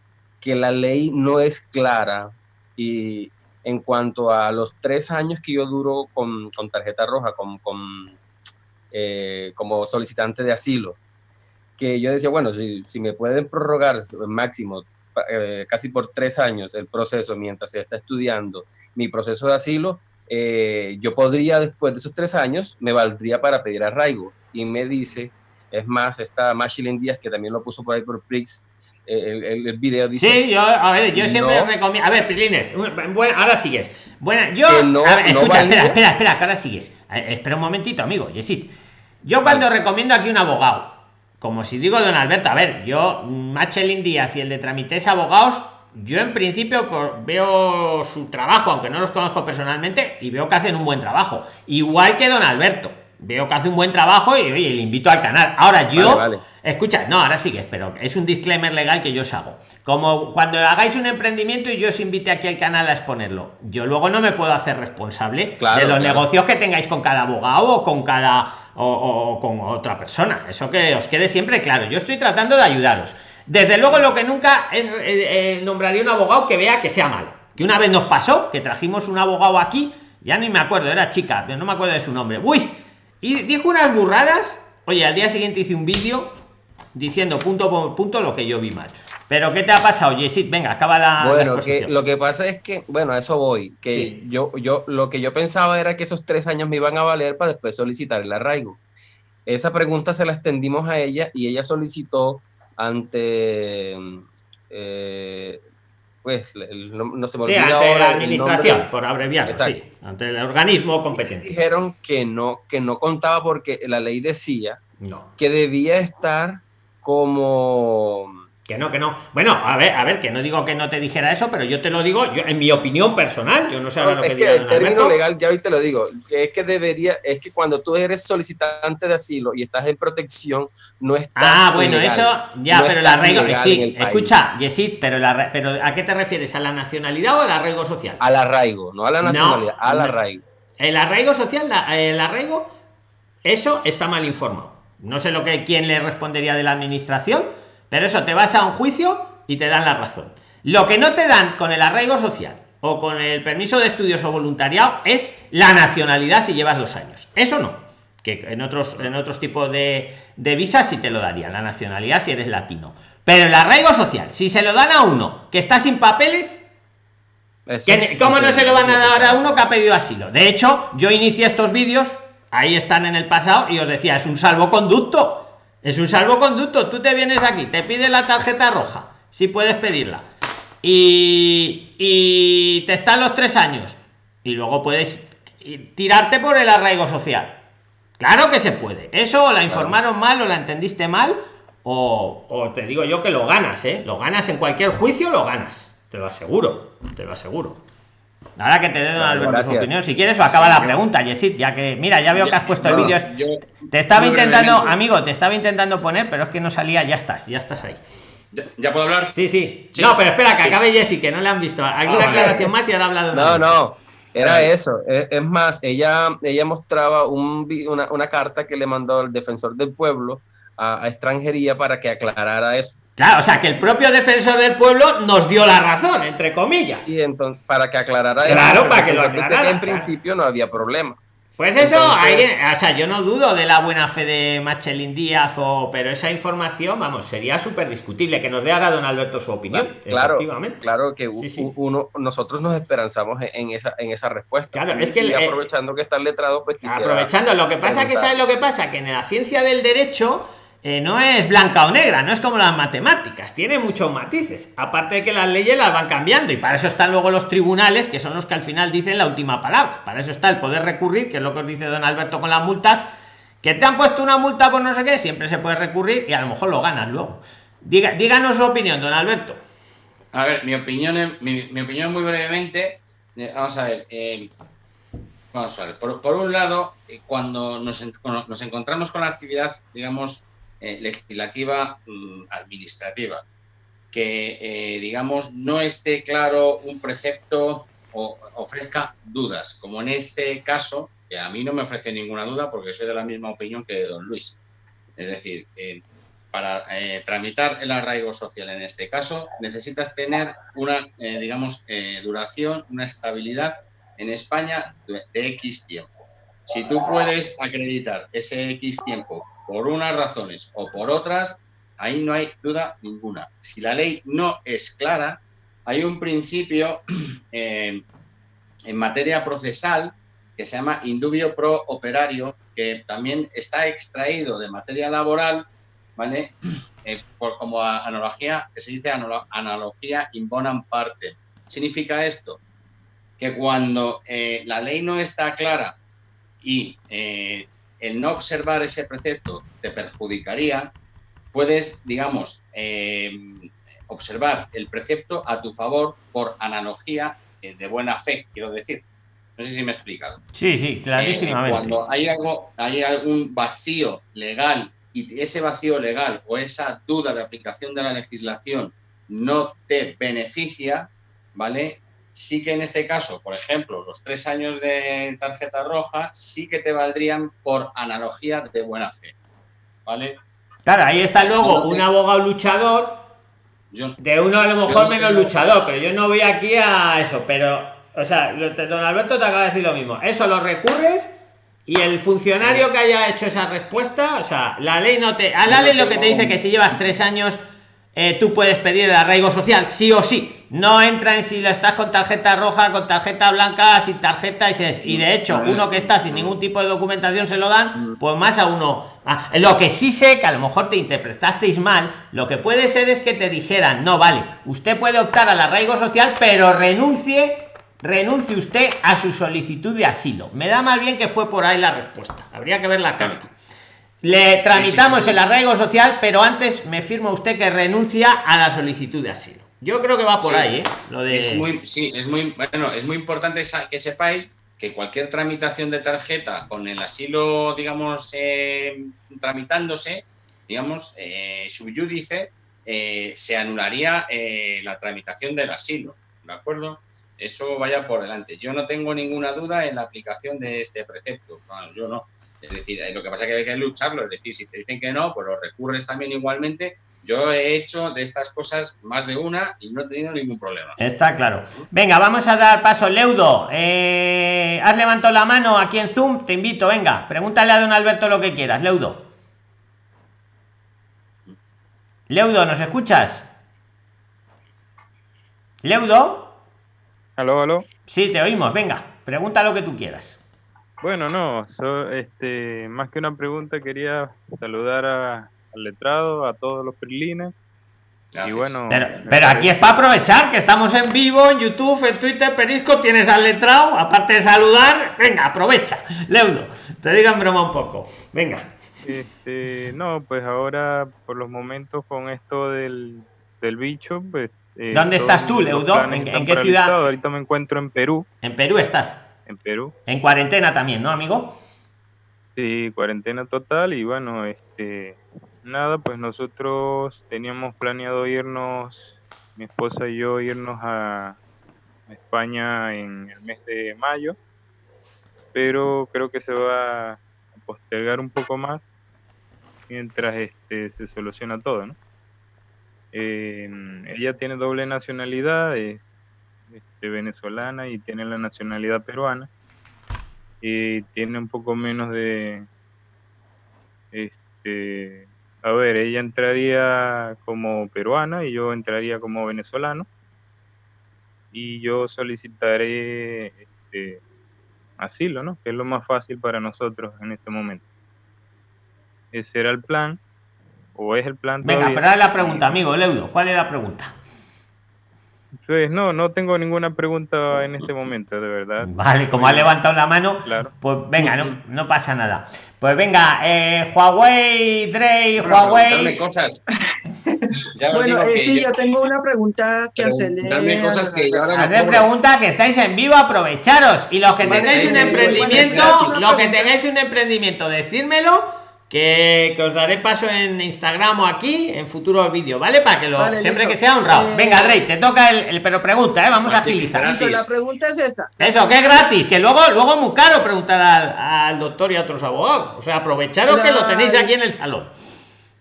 que la ley no es clara y en cuanto a los tres años que yo duro con, con tarjeta roja, con, con, eh, como solicitante de asilo, que yo decía, bueno, si, si me pueden prorrogar máximo eh, casi por tres años el proceso mientras se está estudiando mi proceso de asilo, eh, yo podría después de esos tres años, me valdría para pedir arraigo. Y me dice, es más, está Machilin Díaz, que también lo puso por ahí por Prix, eh, el, el, el video dice...
Sí, yo, a ver, yo siempre
No.
recomiendo. A ver, Prilines, bueno, ahora sigues. Bueno, yo.
No-
ver,
no
escucha, espera, espera, espera, que ahora sigues. Eh, espera un momentito, amigo, Yesid. Yo cuando recomiendo aquí un abogado, como si digo don Alberto, a ver, yo, Machelin Díaz y el de Tramites Abogados, yo en principio veo su trabajo, aunque no los conozco personalmente, y veo que hacen un buen trabajo. Igual que don Alberto. Veo que hace un buen trabajo y oye, le invito al canal. Ahora yo.
Vale, vale.
Escucha, no, ahora sigues, pero es un disclaimer legal que yo os hago. Como cuando hagáis un emprendimiento y yo os invite aquí al canal a exponerlo, yo luego no me puedo hacer responsable
Claro,
de los
claro.
negocios que tengáis con cada abogado o con cada o, o- o con otra persona. Eso que os quede siempre claro. Yo estoy tratando de ayudaros. Desde luego lo que nunca es eh, eh, nombraría un abogado que vea que sea malo. Que una vez nos pasó, que trajimos un abogado aquí, ya ni me acuerdo, era chica, pero no me acuerdo de su nombre. Uy, y dijo unas burradas. Oye, al día siguiente hice un vídeo diciendo punto por punto lo que yo vi mal. Pero ¿qué te ha pasado, Yesid? Venga, acaba la. la
Bueno, que lo que pasa es que, bueno, a eso voy, que
Sí.
yo, yo, lo que yo pensaba era que esos tres años me iban a valer para después solicitar el arraigo. Esa pregunta se la extendimos a ella y ella solicitó ante, eh, pues, no, no se me
Sí, ante
ahora
la administración, por abreviarlo, sí. Ante el organismo competente.
Dijeron que no, que no contaba porque la ley decía
No.
que debía estar como
Que no, que no. Bueno, a ver, a ver, que no digo que no te dijera eso, pero yo te lo digo yo, en mi opinión personal. Yo no sé ahora lo que diga
el término
Alberto.
legal, ya hoy te lo digo, es que debería, es que cuando tú eres solicitante de asilo y estás en protección, no estás
Ah, bueno, eso ya,
No
pero el
estás
arraigo.
ilegal en
Sí, escucha, Yesid, pero, pero ¿a qué te refieres? ¿A la nacionalidad o al arraigo social?
Al arraigo, no a la
No,
nacionalidad, al
no.
arraigo.
El arraigo social, la- el arraigo, eso está mal informado. No sé lo que quién le respondería de la administración, pero eso te vas a un juicio y te dan la razón. Lo que no te dan con el arraigo social o con el permiso de estudios o voluntariado es la nacionalidad si llevas dos años. Eso no. Que en otros, en otros tipos de, de visas sí te lo darían, la nacionalidad si eres latino. Pero el arraigo social, si se lo dan a uno que está sin papeles,
Eso
¿Quién-
es
¿Cómo no se lo van a dar a uno que ha pedido asilo? De hecho, yo inicié estos vídeos ahí están en el pasado y os decía, es un salvoconducto. Es un salvoconducto. Tú te vienes aquí, te pide la tarjeta roja, si puedes pedirla. Y, y te están los tres años. Y luego puedes tirarte por el arraigo social. Claro que se puede. Eso la informaron mal o la entendiste mal. O, o, te digo yo que lo ganas, ¿eh? Lo ganas en cualquier juicio, lo ganas. Te lo aseguro, te lo aseguro. Nada que te dé Alberto su opinión. Si quieres, o acaba la pregunta, Yesit, ya que, mira, ya veo que has puesto el vídeo. Te estaba intentando, amigo, te estaba intentando poner, pero es que no salía, ya estás, ya estás ahí.
¿Ya, puedo hablar?
Sí, sí. No, pero espera, que acabe Jessy, que no le han visto. Aquí una aclaración más y ahora ha hablado.
No, no. Era eso. Es, más, ella, ella mostraba un, una, una carta que le mandó el defensor del pueblo a, extranjería para que aclarara eso.
Claro, o sea, que el propio defensor del pueblo nos dio la razón, entre comillas.
Y entonces, para que aclarara
claro, eso. para que lo aclarara.
en principio no había problema.
Pues eso, o sea, yo no dudo de la buena fe de Machelin Díaz, o, pero esa información, vamos, sería súper discutible que nos dé ahora don Alberto su opinión.
Claro, claro que uno, nosotros nos esperanzamos en esa, en esa respuesta.
Claro, es que y
aprovechando que está letrado, pues
Aprovechando, lo que pasa que sabes lo que pasa, que en la ciencia del derecho eh, no es blanca o negra, no es como las matemáticas, tiene muchos matices. Aparte de que las leyes las van cambiando y para eso están luego los tribunales, que son los que al final dicen la última palabra. Para eso está el poder recurrir, que es lo que os dice don Alberto con las multas, que te han puesto una multa por no sé qué, siempre se puede recurrir y a lo mejor lo ganas luego. Diga, díganos su opinión, don Alberto.
A ver, mi opinión, mi, opinión muy brevemente, eh, vamos a ver. Eh, vamos a ver, por, un lado, cuando nos, nos encontramos con la actividad, digamos, eh, legislativa mm, administrativa. Que, eh, digamos, no esté claro un precepto o ofrezca dudas, como en este caso, que a mí no me ofrece ninguna duda porque soy de la misma opinión que don Luis. Es decir, eh, para tramitar el arraigo social en este caso, necesitas tener una, digamos, duración, una estabilidad en España de, de X tiempo. Si tú puedes acreditar ese X tiempo por unas razones o por otras, ahí no hay duda ninguna. Si la ley no es clara, hay un principio [clears throat] eh, en materia procesal que se llama indubio pro operario, que también está extraído de materia laboral, ¿vale? [clears throat] Eh, por, como analogía, que se dice analogía in bonam parte. Significa esto, que cuando eh, la ley no está clara y el no observar ese precepto te perjudicaría, puedes, digamos, eh, observar el precepto a tu favor por analogía eh, de buena fe, quiero decir. No sé si me he explicado.
Sí, sí, clarísimamente.
Eh, cuando hay, algo, hay algún vacío legal y ese vacío legal o esa duda de aplicación de la legislación no te beneficia, ¿vale? Sí que en este caso, por ejemplo, los tres años de tarjeta roja sí que te valdrían por analogía de buena fe. ¿Vale?
Claro, ahí está luego un abogado luchador de uno a lo mejor menos luchador, pero yo no voy aquí a eso, pero, o sea, don Alberto te acaba de decir lo mismo. Eso lo recurres y el funcionario que haya hecho esa respuesta, o sea, la ley no te... A la ley lo que te dice que si llevas tres años eh, tú puedes pedir el arraigo social, sí o sí. No entra en si lo estás con tarjeta roja, con tarjeta blanca, sin tarjeta y, y de hecho, uno que está sin ningún tipo de documentación se lo dan, pues más a uno. Ah, lo que sí sé que a lo mejor te interpretasteis mal, lo que puede ser es que te dijeran, no, vale, usted puede optar al arraigo social, pero renuncie, renuncie usted a su solicitud de asilo. Me da más bien que fue por ahí la respuesta. Habría que ver la carta. Le tramitamos el arraigo social, pero antes me firma usted que renuncia a la solicitud de asilo. Yo creo que va por ahí, ¿eh? Lo de...
es muy, sí, es muy, bueno, es muy importante que sepáis que cualquier tramitación de tarjeta con el asilo, digamos, eh, tramitándose, digamos, eh, subyúdice, eh, se anularía eh, la tramitación del asilo, ¿de acuerdo? eso vaya por delante. Yo no tengo ninguna duda en la aplicación de este precepto. yo no. Es decir, lo que pasa es que hay que lucharlo. Es decir, si te dicen que no, pues lo recurres también igualmente. Yo he hecho de estas cosas más de una y no he tenido ningún problema.
Está claro. Venga, vamos a dar paso. Leudo, eh, has levantado la mano aquí en Zoom. Te invito, venga, pregúntale a don Alberto lo que quieras. Leudo. Leudo, ¿nos escuchas? Leudo.
Aló, aló.
Sí, te oímos. Venga, pregunta lo que tú quieras.
Bueno, no, so- este, más que una pregunta quería saludar a- al letrado, a todos los prilines. Y bueno,
Pero, pero aquí es para aprovechar que estamos en vivo, en YouTube, en Twitter, Perisco, tienes al letrado, aparte de saludar, venga, aprovecha, Leudo, te digan broma un poco, venga.
Este, no, pues ahora por los momentos con esto del, del bicho, pues... eh,
¿Dónde estás tú, Leudo? ¿En- en qué ciudad?
Ahorita me encuentro en Perú,
En Perú estás,
en Perú.
en cuarentena también, ¿no, amigo?
Sí, cuarentena total y bueno, este, nada, pues nosotros teníamos planeado irnos, mi esposa y yo, irnos a España en el mes de mayo, pero creo que se va a postergar un poco más mientras este, se soluciona todo, ¿no? Eh, ella tiene doble nacionalidad, es este, venezolana y tiene la nacionalidad peruana y tiene un poco menos de este a ver ella entraría como peruana y yo entraría como venezolano y yo solicitaré este asilo no que es lo más fácil para nosotros en este momento ese era el plan o es el plan
Venga,
todavía.
pero la pregunta, amigo, Leudo, ¿cuál es la pregunta?
Pues no no tengo ninguna pregunta en este momento de verdad
Vale, como ha levantado la mano,
claro
pues venga, no, no pasa nada. Pues venga, eh, Huawei, Drey, Huawei.
cosas. [laughs] Ya
Bueno,
digo
eh,
que
sí,
yo-
yo tengo una pregunta que hacerle.
preguntarme cosas que yo ahora me
pregunta que estáis en vivo, aprovecharos. Y los que tengáis un emprendimiento, los que tengáis un emprendimiento, decírmelo. Que, que os daré paso en Instagram o aquí en futuros vídeos, ¿vale? Para que lo
Vale,
siempre
listo.
que sea honrado.
Eh,
Venga, Drey, te toca el, el- pero pregunta, ¿eh? Vamos a agilizar.
la pregunta es esta.
Eso, que es gratis, que luego, luego es muy caro preguntar al, al doctor y a otros abogados. O sea, aprovecharos que lo tenéis aquí en el salón.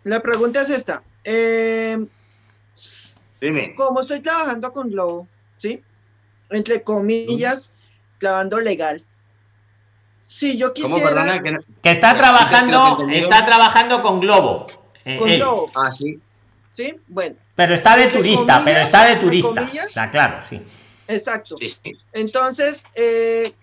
La pregunta es esta. Eh,
Dime.
como estoy trabajando con Globo, ¿sí? Entre comillas, trabajando legal. Si yo
¿Cómo,
quisiera
perdona? Que no-
Que está
que
trabajando, está trabajando con Globo. eh,
con
él.
Globo,
Ah, sí.
¿sí? Bueno,
Pero está de turista,
comillas,
pero está de turista. Está claro, sí.
exacto.
Sí, sí.
Entonces, eh,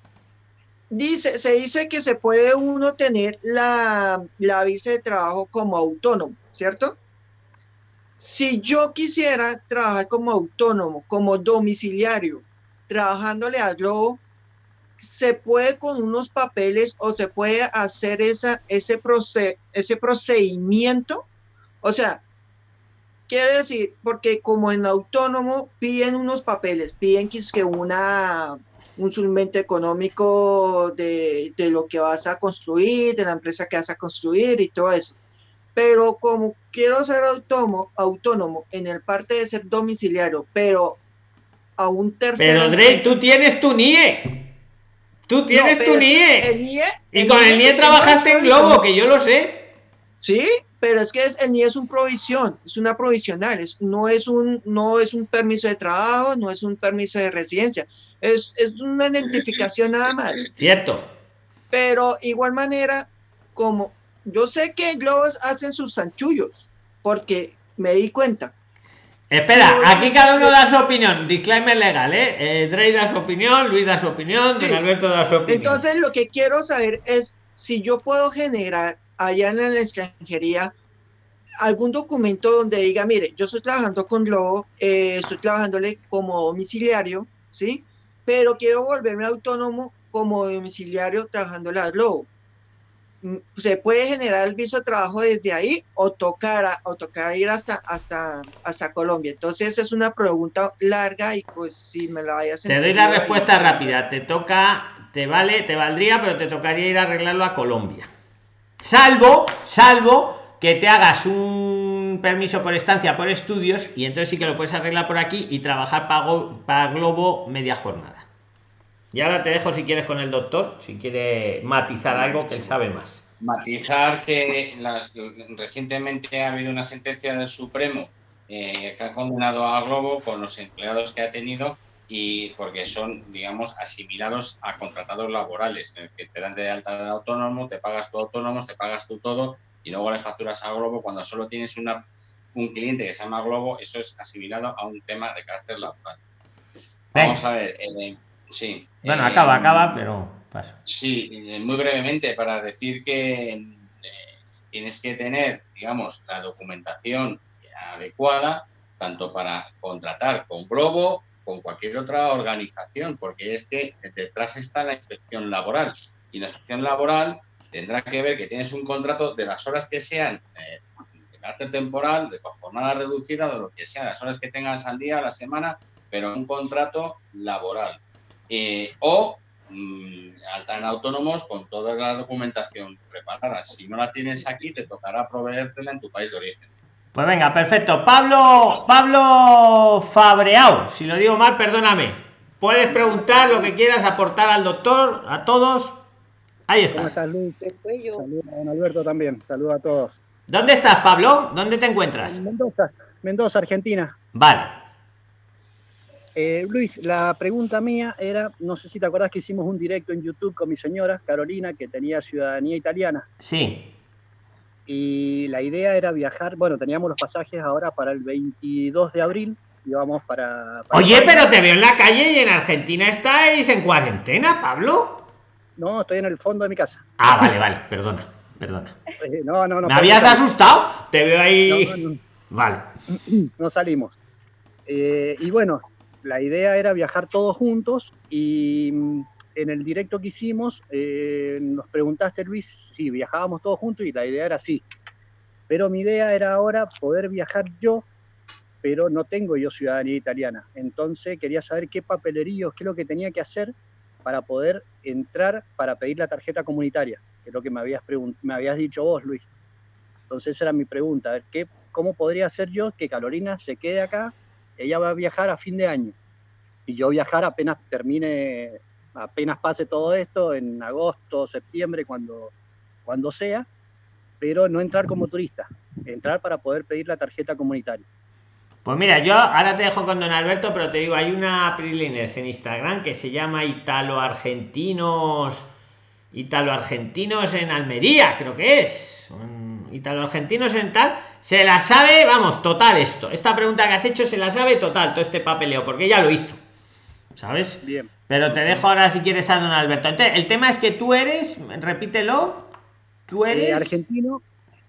dice, se dice que se puede uno tener la, la visa de trabajo como autónomo, ¿cierto? Si yo quisiera trabajar como autónomo, como domiciliario, trabajándole a Globo, se puede con unos papeles o se puede hacer esa, ese, proce- ese procedimiento. O sea, quiere decir, porque como en autónomo piden unos papeles, piden que es que una, un suplemento económico de, de lo que vas a construir, de la empresa que vas a construir y todo eso. Pero como quiero ser autónomo, autónomo en el parte de ser domiciliario, pero a un tercero.
Pero Drey, tú tienes tu NIE. Tú tienes tu NIE. Y con el NIE trabajaste en Globo, que yo lo sé.
Sí, pero es que es, el NIE es un provisión, es una provisional, es, no, es un, no es un permiso de trabajo, no es un permiso de residencia, es, es una identificación nada más.
Cierto.
Pero igual manera, como yo sé que Globos hacen sus zanchullos, porque me di cuenta.
Espera, aquí cada uno da su opinión. Disclaimer legal, ¿eh? eh Drey da su opinión, Luis da su opinión, Don
Sí.
Alberto da su opinión.
Entonces lo que quiero saber es si yo puedo generar allá en la extranjería algún documento donde diga, mire, yo estoy trabajando con Globo, eh, estoy trabajándole como domiciliario, ¿sí? Pero quiero volverme autónomo como domiciliario trabajándole a Globo. ¿Se puede generar el viso de trabajo desde ahí o tocar, a- o tocar ir hasta, hasta, hasta Colombia? Entonces es una pregunta larga y pues si me la vayas
Te doy la
ahí-
respuesta rápida. Te toca, te vale, te valdría, pero te tocaría ir a arreglarlo a Colombia. Salvo, salvo que te hagas un permiso por estancia por estudios y entonces sí que lo puedes arreglar por aquí y trabajar para Globo media jornada. Y ahora te dejo si quieres con el doctor, si quiere matizar algo que él sabe más.
Matizar que las- recientemente ha habido una sentencia del Supremo eh, que ha condenado a Globo con los empleados que ha tenido y porque son, digamos, asimilados a contratados laborales, en el que te dan de alta de autónomo, te pagas tu autónomo, te pagas tú todo y luego le facturas a Globo cuando solo tienes una, un cliente que se llama Globo, eso es asimilado a un tema de carácter laboral. Vamos a ver, eh, Sí.
Bueno,
eh,
acaba, acaba, pero paso.
Sí, eh, muy brevemente para decir que eh, tienes que tener, digamos, la documentación adecuada tanto para contratar con Globo con cualquier otra organización, porque es que detrás está la inspección laboral y la inspección laboral tendrá que ver que tienes un contrato de las horas que sean eh, de carácter temporal, de jornada reducida, o lo que sea, las horas que tengas al día, a la semana, pero un contrato laboral. Eh, o mm, alta en autónomos con toda la documentación preparada. Si no la tienes aquí, te tocará proveértela en tu país de origen.
Pues venga, perfecto. Pablo, Pablo Fabreao, si lo digo mal, perdóname. Puedes preguntar lo que quieras, aportar al doctor, a todos. Ahí
¿Cómo
estás.
estás, Luis? Saludos a don Alberto también. Saludos a todos.
¿Dónde estás, Pablo? ¿Dónde te encuentras?
En Mendoza, Mendoza, Argentina.
Vale.
Eh, Luis, la pregunta mía era, no sé si te acordás que hicimos un directo en YouTube con mi señora, Carolina, que tenía ciudadanía italiana.
Sí.
Y la idea era viajar, bueno, teníamos los pasajes ahora para el 22 de abril, íbamos para... para
Oye, pero te veo en la calle y en Argentina estáis en cuarentena, Pablo.
No, estoy en el fondo de mi casa.
Ah, vale, vale, perdona, perdona.
Eh, no, no, no.
¿Me habías asustado? Te veo ahí.
No, no,
Vale. [clears throat]
no salimos. Eh, y bueno, la idea era viajar todos juntos y mm, en el directo que hicimos eh, nos preguntaste, Luis, si viajábamos todos juntos y la idea era sí. Pero mi idea era ahora poder viajar yo, pero no tengo yo ciudadanía italiana. Entonces quería saber qué papeleríos, qué es lo que tenía que hacer para poder entrar para pedir la tarjeta comunitaria, que es lo que me habías, me habías dicho vos, Luis. Entonces esa era mi pregunta, ¿qué, ¿cómo podría hacer yo que Carolina se quede acá? Ella va a viajar a fin de año y yo viajar apenas termine, apenas pase todo esto, en agosto, septiembre, cuando, cuando sea, pero no entrar como turista, entrar para poder pedir la tarjeta comunitaria.
Pues mira, yo ahora te dejo con don Alberto, pero te digo, hay una Prilines en Instagram que se llama Italo Argentinos. Italo Argentinos en Almería, creo que es. Italo Argentinos en tal. Se la sabe, vamos, total esto. Esta pregunta que has hecho se la sabe total, todo este papeleo, porque ya lo hizo. ¿Sabes?
Bien.
Pero te dejo ahora si quieres a don Alberto. Entonces, el tema es que tú eres, repítelo, tú eres.
Eh, argentino,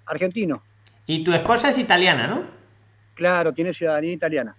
argentino,
Y tu esposa es italiana, ¿no?
claro, tiene ciudadanía italiana.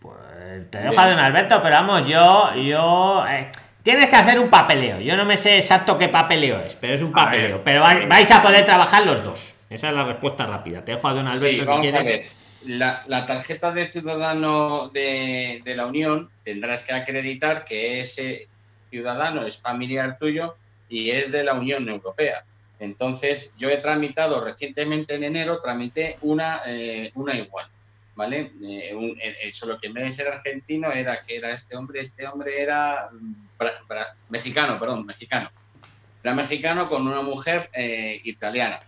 Pues te dejo a don Alberto, pero vamos, yo, yo. eh, tienes que hacer un papeleo. Yo no me sé exacto qué papeleo es, pero es un papeleo. pero vai- vais a poder trabajar los dos. Esa es la respuesta rápida. Te dejo a don Alberto.
Sí,
si
vamos a
quieres.
ver. La, la tarjeta de ciudadano de, de la Unión tendrás que acreditar que ese ciudadano es familiar tuyo y es de la Unión Europea. Entonces, yo he tramitado recientemente en enero, tramité una, eh, una igual, ¿vale? Eh, un- eh, solo que en vez de ser argentino era que era este hombre, este hombre era mm, bra- bra- mexicano, perdón, mexicano. Era mexicano con una mujer eh, italiana.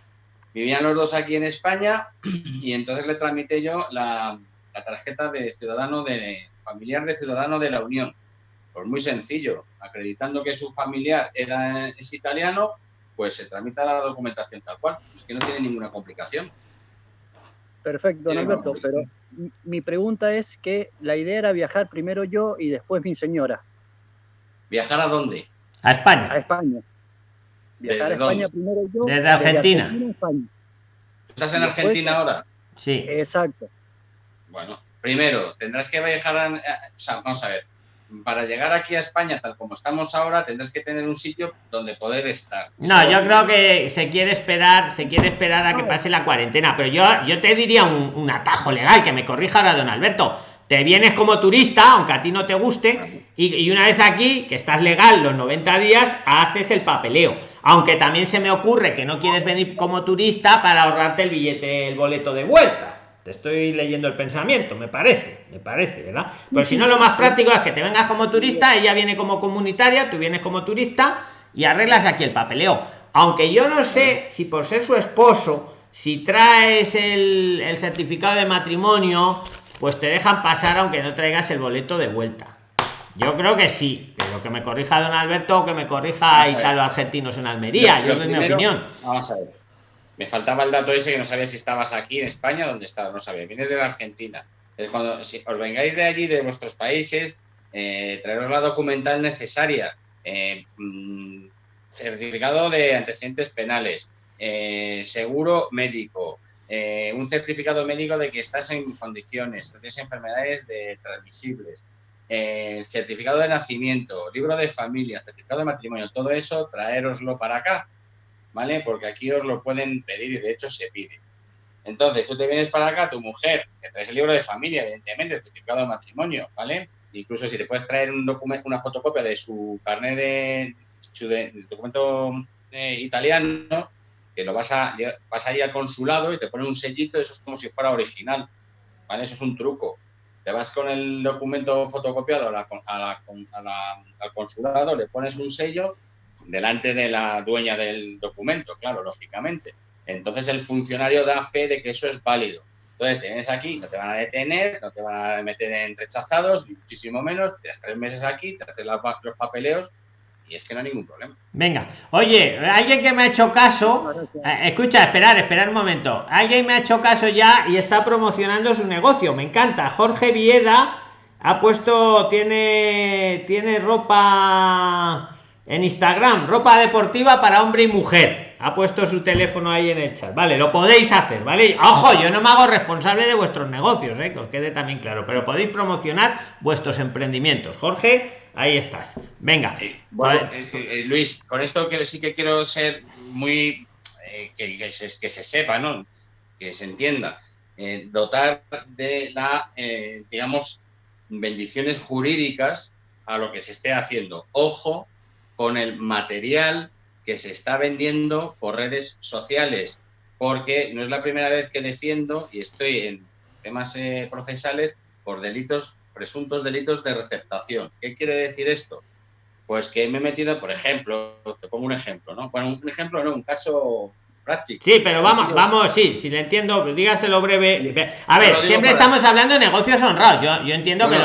Vivían los dos aquí en España y entonces le tramité yo la, la tarjeta de ciudadano de familiar de ciudadano de la Unión. Pues muy sencillo, acreditando que su familiar era, es italiano, pues se tramita la documentación tal cual. Es que no tiene ninguna complicación.
Perfecto, Alberto, pero mi- mi pregunta es que la idea era viajar primero yo y después mi señora
¿Viajar a dónde?
A España.
a España. Viajar a
¿Desde
España
dónde?
primero yo.
Desde Argentina.
España.
¿Estás en
Después-
Argentina ahora?
Sí.
Exacto.
Bueno, primero, tendrás que viajar a... O sea, vamos a ver. Para llegar aquí a España, tal como estamos ahora, tendrás que tener un sitio donde poder estar.
No, yo creo que se quiere esperar, se quiere esperar a que pase la cuarentena, pero yo, yo te diría un, un atajo legal, que me corrija ahora don Alberto. Te vienes como turista, aunque a ti no te guste, y, y una vez aquí, que estás legal los 90 días, haces el papeleo. Aunque también se me ocurre que no quieres venir como turista para ahorrarte el billete, el boleto de vuelta. Te estoy leyendo el pensamiento, me parece, me parece, ¿verdad? Pero si no, lo más práctico es que te vengas como turista, ella viene como comunitaria, tú vienes como turista y arreglas aquí el papeleo. Aunque yo no sé si por ser su esposo, si traes el, el certificado de matrimonio, pues te dejan pasar aunque no traigas el boleto de vuelta. Yo creo que sí, pero que me corrija don Alberto o que me corrija. Italo Argentinos en Almería. Yo doy mi opinión.
Vamos a ver. Me faltaba el dato ese que no sabía si estabas aquí en España o dónde estabas. No sabía. Vienes de la Argentina. Es cuando si os vengáis de allí, de vuestros países, eh, traeros la documental necesaria, eh, mm, certificado de antecedentes penales, eh, seguro médico, un certificado médico de que estás en condiciones, tienes enfermedades de transmisibles, certificado de nacimiento, libro de familia, certificado de matrimonio, todo eso, traeroslo para acá, ¿vale? Porque aquí os lo pueden pedir y de hecho se pide. Entonces, tú te vienes para acá, tu mujer, te traes el libro de familia, evidentemente, el certificado de matrimonio, ¿vale? Incluso si te puedes traer un documento, una fotocopia de su carnet de, su documento eh, italiano, que lo vas a, vas a ir al consulado y te pone un sellito, eso es como si fuera original, ¿vale? Eso es un truco. Te vas con el documento fotocopiado al consulado, le pones un sello delante de la dueña del documento, claro, lógicamente entonces el funcionario da fe de que eso es válido. Entonces, tienes aquí, no te van a detener, no te van a meter en rechazados, muchísimo menos, tienes tres meses aquí, te haces los papeleos y es que no hay ningún problema.
Venga, oye, alguien que me ha hecho caso, eh, escucha, esperar, esperar un momento. Alguien me ha hecho caso ya y está promocionando su negocio, me encanta. Jorge Vieda ha puesto, tiene, tiene ropa en Instagram, ropa deportiva para hombre y mujer ha puesto su teléfono ahí en el chat. Vale, lo podéis hacer, ¿vale? Ojo, yo no me hago responsable de vuestros negocios, ¿eh? que os quede también claro, pero podéis promocionar vuestros emprendimientos. Jorge, ahí estás. Venga.
bueno, eh, Luis, con esto que sí que quiero ser muy... Eh, que, se, que, se, sepa, ¿no? Que se entienda. dotar de la, digamos, bendiciones jurídicas a lo que se esté haciendo. Ojo con el material que se está vendiendo por redes sociales, porque no es la primera vez que defiendo y estoy en temas eh, procesales por delitos, presuntos delitos de receptación. ¿Qué quiere decir esto? Pues que me he metido, por ejemplo, te pongo un ejemplo, ¿no? Bueno, un ejemplo, no, un caso
Sí, pero vamos, vamos, sí, si le entiendo, dígaselo breve. A ver, siempre estamos hablando de negocios honrados. Yo, yo entiendo que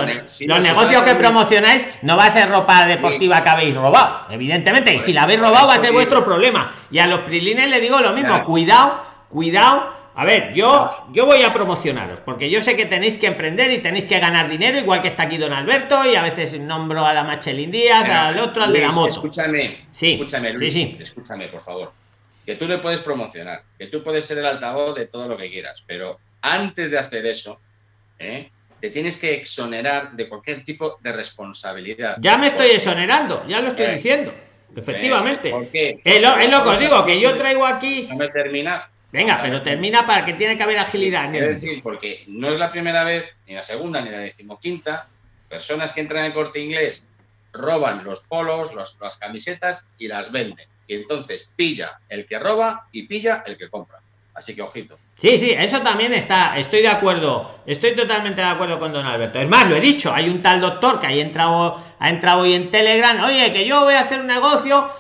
los, negocios que promocionáis no va a ser ropa deportiva que habéis robado, evidentemente. Y si la habéis robado va a ser vuestro problema. Y a los prilines le digo lo mismo, cuidado, cuidado. A ver, yo, yo voy a promocionaros, porque yo sé que tenéis que emprender y tenéis que ganar dinero, igual que está aquí don Alberto, y a veces nombro a la Machelin Díaz, al otro, al de la moto.
Escúchame, sí, escúchame, Luis, sí, escúchame, por favor que tú le puedes promocionar, que tú puedes ser el altavoz de todo lo que quieras, pero antes de hacer eso, ¿eh? te tienes que exonerar de cualquier tipo de responsabilidad.
Ya me estoy exonerando, ya lo estoy eh, diciendo. Efectivamente. Es lo, es lo que os digo, que yo traigo aquí.
No me termina.
Venga, pero termina para que tiene que haber agilidad.
Es decir, porque no es la primera vez, ni la segunda, ni la decimoquinta, personas que entran en el corte inglés roban los polos, las camisetas y las venden. Y entonces pilla el que roba y pilla el que compra. Así que ojito.
Sí, sí, eso también está, estoy de acuerdo, estoy totalmente de acuerdo con don Alberto. Es más, lo he dicho, hay un tal doctor que ha entrado, ha entrado hoy en Telegram, oye, que yo voy a hacer un negocio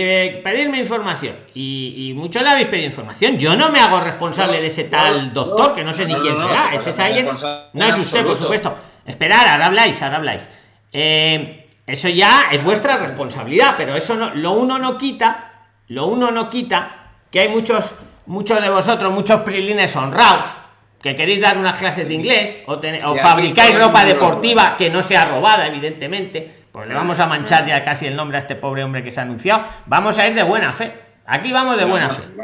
eh, pedirme información. Y, muchos le habéis pedido información. Yo no me hago responsable de ese tal doctor, que no sé ni quién será. Ese es alguien. No es usted, por supuesto. Esperar, ahora habláis, ahora habláis. Eh, eso ya es vuestra responsabilidad, pero eso no, lo uno no quita, lo uno no quita que hay muchos, muchos de vosotros, muchos prilines honrados, que queréis dar unas clases de inglés o, o fabricáis ropa deportiva que no sea robada, evidentemente, pues le vamos a manchar ya casi el nombre a este pobre hombre que se ha anunciado. Vamos a ir de buena fe. Aquí vamos de buena fe.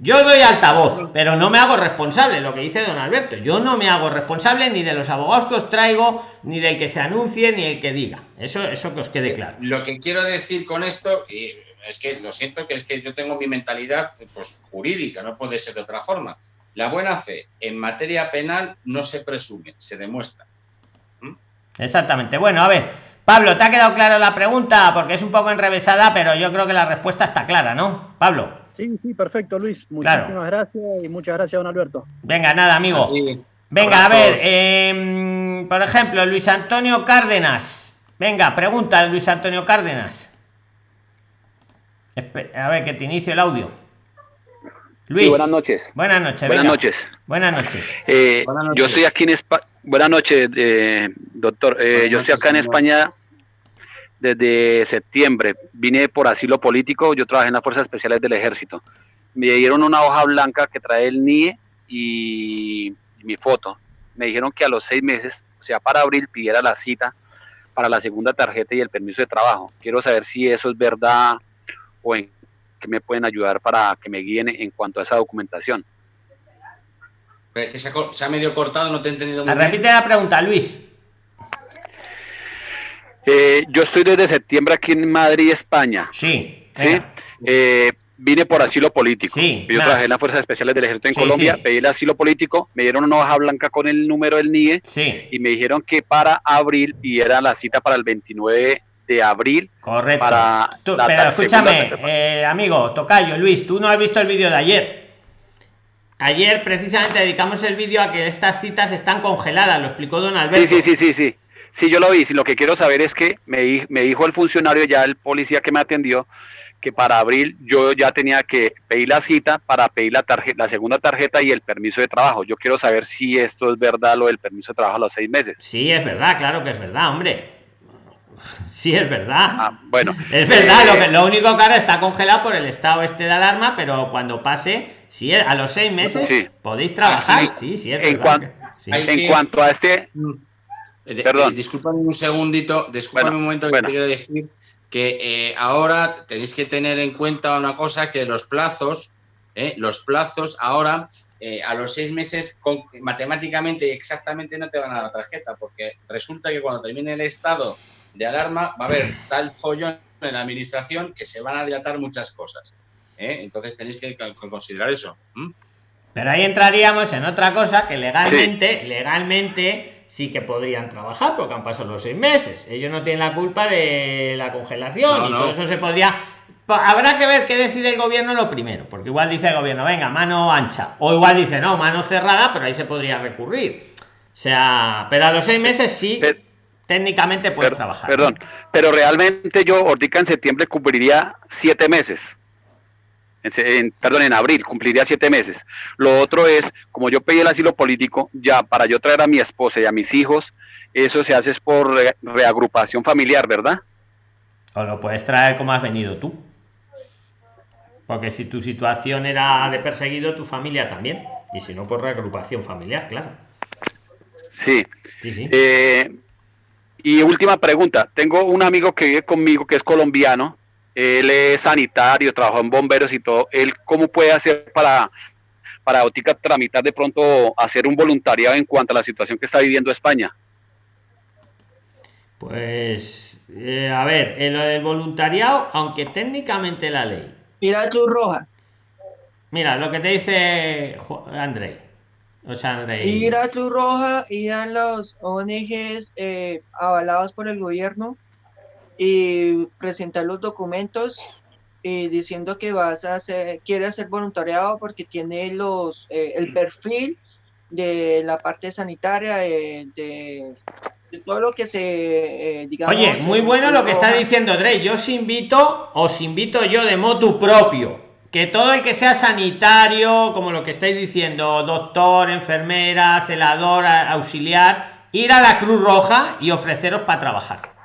Yo doy altavoz, pero no me hago responsable, lo que dice don Alberto. Yo no me hago responsable ni de los abogados que os traigo, ni del que se anuncie, ni el que diga. Eso, eso que os quede claro.
Lo que quiero decir con esto, y es que lo siento, que es que yo tengo mi mentalidad pues, jurídica, no puede ser de otra forma. La buena fe en materia penal no se presume, se demuestra.
¿Mm? Exactamente. Bueno, a ver, Pablo, ¿te ha quedado clara la pregunta? Porque es un poco enrevesada, pero yo creo que la respuesta está clara, ¿no? Pablo.
Sí, sí, perfecto, Luis. Muchísimas gracias y muchas gracias, don Alberto.
Venga, nada, amigo. Venga, a ver, em, por ejemplo, Luis Antonio Cárdenas. Venga, pregunta Luis Antonio Cárdenas. A ver, que te inicio el audio.
Luis. buenas noches.
Buenas noches.
Buenas noches.
Buenas noches.
Eh, yo estoy aquí en España. Buenas noches, eh, doctor. Eh, yo estoy acá en España desde septiembre. Vine por asilo político, yo trabajé en las Fuerzas Especiales del Ejército. Me dieron una hoja blanca que trae el NIE y, mi foto. Me dijeron que a los seis meses, o sea, para abril, pidiera la cita para la segunda tarjeta y el permiso de trabajo. Quiero saber si eso es verdad o en qué me pueden ayudar para que me guíen en cuanto a esa documentación.
Que se ha, se ha medio cortado, no te he entendido muy bien.
Repite la pregunta, Luis.
Eh, yo estoy desde septiembre aquí en Madrid, España.
Sí.
¿sí? Eh, vine por asilo político.
Sí,
yo
claro.
trabajé en las Fuerzas Especiales del Ejército en
Sí,
Colombia,
sí.
pedí el asilo político, me dieron una hoja blanca con el número del NIE
Sí,
y me dijeron que para abril, y era la cita para el 29 de abril,
correcto.
para
Tú-
la
pero escúchame, eh, amigo, Tocayo, Luis, tú no has visto el vídeo de ayer. Ayer precisamente dedicamos el vídeo a que estas citas están congeladas, lo explicó don Alberto.
Sí, sí, sí, sí, sí. Sí, yo lo vi. Lo que quiero saber es que me, me dijo el funcionario, ya el policía que me atendió, que para abril yo ya tenía que pedir la cita para pedir la, tarjeta, la segunda tarjeta y el permiso de trabajo. Yo quiero saber si esto es verdad, lo del permiso de trabajo a los seis meses.
Sí, es verdad, claro que es verdad, hombre. [laughs] Sí, es verdad.
Ah, bueno. [laughs]
Es verdad,
Eh,
lo, que, lo único que ahora está congelado por el estado este de alarma, pero cuando pase, si es- a los seis meses
Sí.
podéis trabajar.
Aquí,
sí, sí, es
en
verdad.
cuan-
sí.
En
que-
cuanto a este,
Eh, de-
Perdón.
eh, un segundito, discúlpame
Bueno,
un momento que
bueno.
te quiero decir que eh, ahora tenéis que tener en cuenta una cosa, que los plazos, eh, los plazos ahora eh, a los seis meses con- matemáticamente y exactamente no te van a dar la tarjeta, porque resulta que cuando termine el estado de alarma va a haber tal follón en la administración que se van a dilatar muchas cosas. ¿eh? Entonces tenéis que co- considerar eso.
Pero ahí entraríamos en otra cosa que legalmente, legalmente sí que podrían trabajar porque han pasado los seis meses. Ellos no tienen la culpa de la congelación
No,
y
no.
por eso se podría. Habrá que ver qué decide el gobierno lo primero, porque igual dice el gobierno, venga, mano ancha, o igual dice, no, mano cerrada, pero ahí se podría recurrir. O sea, pero a los seis meses sí, técnicamente puedes trabajar.
perdón, pero realmente yo ahorita en septiembre cumpliría siete meses. En perdón, en abril cumpliría siete meses. Lo otro es, como yo pedí el asilo político, ya para yo traer a mi esposa y a mis hijos, eso se hace es por re- reagrupación familiar, ¿verdad?
O lo puedes traer como has venido tú. Porque si tu situación era de perseguido, tu familia también. Y si no, por reagrupación familiar, claro.
Sí.
Sí, sí.
Eh, y última pregunta. Tengo un amigo que vive conmigo que es colombiano. Él es sanitario, trabajó en bomberos y todo. Él, ¿cómo puede hacer para, para Ótica tramitar de pronto hacer un voluntariado en cuanto a la situación que está viviendo España?
Pues, eh, a ver, en lo del voluntariado, aunque técnicamente la ley.
Mira Cruz Roja.
Mira, lo que te dice André. O sea, André.
Ir a Cruz Roja, ir a los ONGs eh, avalados por el gobierno y presentar los documentos y diciendo que vas a hacer, quiere hacer voluntariado porque tiene los eh, el perfil de la parte sanitaria eh, de, de todo lo que se eh, digamos
Oye, muy
en
bueno lo que está diciendo Dre. Yo os invito, os invito yo de motu propio. Que todo el que sea sanitario, como lo que estáis diciendo, doctor, enfermera, celador, auxiliar, ir a la Cruz Roja y ofreceros para trabajar.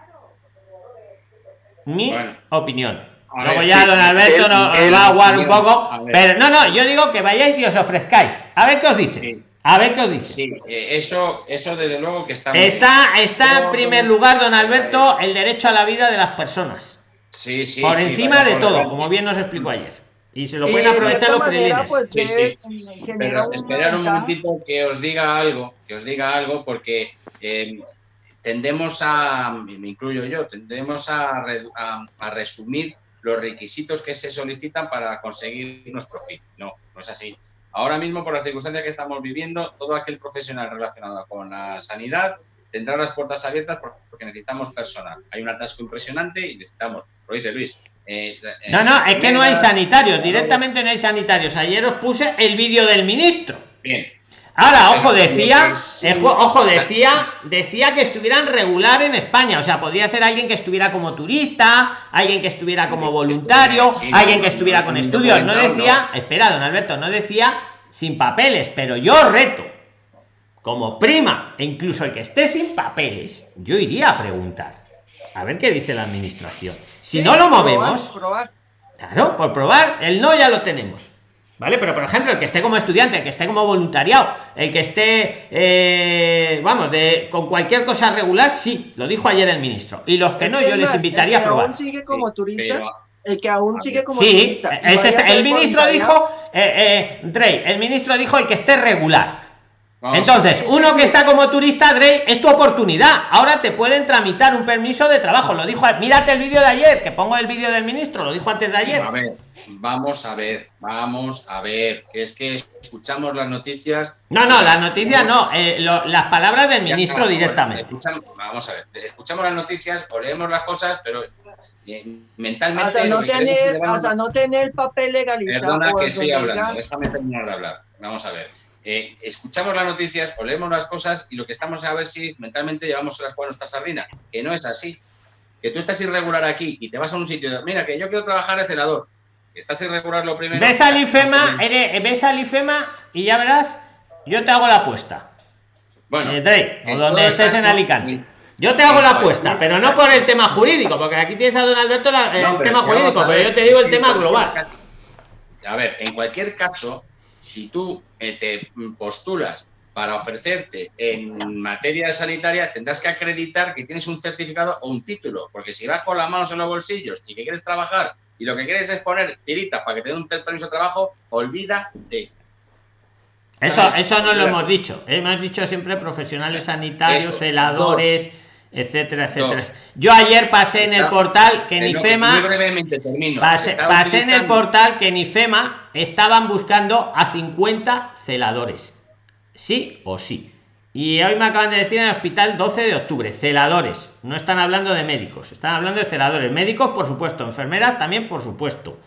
Mi
Bueno.
opinión.
A
Luego
ver,
ya don Alberto nos va a aguar un poco. Pero no, no, yo digo que vayáis y os ofrezcáis. A ver qué os dice.
Sí.
A ver qué os dice.
Sí, eh, eso, eso desde luego que está.
Está, está en primer lugar, don Alberto, el derecho a la vida de las personas.
Sí, sí,
por
sí,
encima de todo, como bien nos explicó ayer. Y se lo pueden
de
aprovechar los
manera, pues,
Sí,
debe-
sí.
genera
Pero esperar un momentito que os diga algo, que os diga algo, porque eh, tendemos a, me incluyo yo, tendemos a, a- a resumir los requisitos que se solicitan para conseguir nuestro fin. No, no es así. Ahora mismo, por las circunstancias que estamos viviendo, todo aquel profesional relacionado con la sanidad tendrá las puertas abiertas porque necesitamos personal. Hay un atasco impresionante y necesitamos, lo dice Luis. eh, eh,
No, no, es que no hay sanitarios, directamente no hay sanitarios. Ayer os puse el vídeo del ministro.
Bien,
Ahora, ojo, decía, ojo, decía, decía que estuvieran regular en España. O sea, podría ser alguien que estuviera como turista, alguien que estuviera como voluntario, alguien que estuviera con estudios. No decía, espera, don Alberto, no decía sin papeles, pero yo reto, como prima, e incluso el que esté sin papeles, yo iría a preguntar. A ver qué dice la administración. Si no lo movemos. Claro, por probar, el no ya lo tenemos. ¿Vale? Pero por ejemplo, el que esté como estudiante, el que esté como voluntariado, el que esté, eh, vamos, de, con cualquier cosa regular, sí, lo dijo ayer el ministro. Y los que
Es
no,
que
yo
es
les invitaría a
el que
probar.
aún sigue como turista,
pero-
el que aún sigue como
Sí,
turista. y
es este- el ministro dijo, eh, eh, Drey, el ministro dijo el que esté regular.
Vamos
Entonces, uno que está como turista, Drey, es tu oportunidad. Ahora te pueden tramitar un permiso de trabajo. Lo dijo, mírate el vídeo de ayer, que pongo el vídeo del ministro, lo dijo antes de ayer.
A ver, vamos a ver, vamos a ver. que Es que escuchamos las noticias.
No, no, las noticias no, eh, lo- las palabras del ministro directamente.
escuchamos- vamos a ver, escuchamos las noticias o leemos las cosas, pero eh, mentalmente.
hasta no tener, hasta no tener papel legalizado.
Perdona que estoy hablando, déjame terminar de hablar. Vamos a ver. Eh, escuchamos las noticias o leemos las cosas y lo que estamos a ver si mentalmente llevamos las cuales nuestra sardina. Que no es así. Que tú estás irregular aquí y te vas a un sitio. Mira, que yo quiero trabajar de celador. Estás irregular lo primero.
Ves al IFEMA, eres- ves al IFEMA y ya verás, yo te hago la apuesta.
Bueno,
Eh, Drey, o donde estés en Alicante. Yo te hago la apuesta, pero no por el tema jurídico, porque aquí tienes a don Alberto la- el
No,
tema
si
jurídico, pero yo te digo el tema global.
caso- a ver, en cualquier caso, si tú eh, te postulas para ofrecerte en materia sanitaria, tendrás que acreditar que tienes un certificado o un título, porque si vas con las manos en los bolsillos y que quieres trabajar y lo que quieres es poner tiritas para que te den un permiso de trabajo, olvídate.
Eso, eso no lo hemos dicho. Hemos dicho siempre profesionales sanitarios,
Eso,
celadores,
dos.
etcétera, etcétera.
Dos.
Yo ayer pasé
Se
en el portal que en
Eh. Muy brevemente termino.
Pasé, en el portal que en IFEMA estaban buscando a 50 celadores. Sí o sí. Y hoy me acaban de decir en el hospital 12 de octubre, celadores. No están hablando de médicos, están hablando de celadores. Médicos, por supuesto, enfermeras también, por supuesto.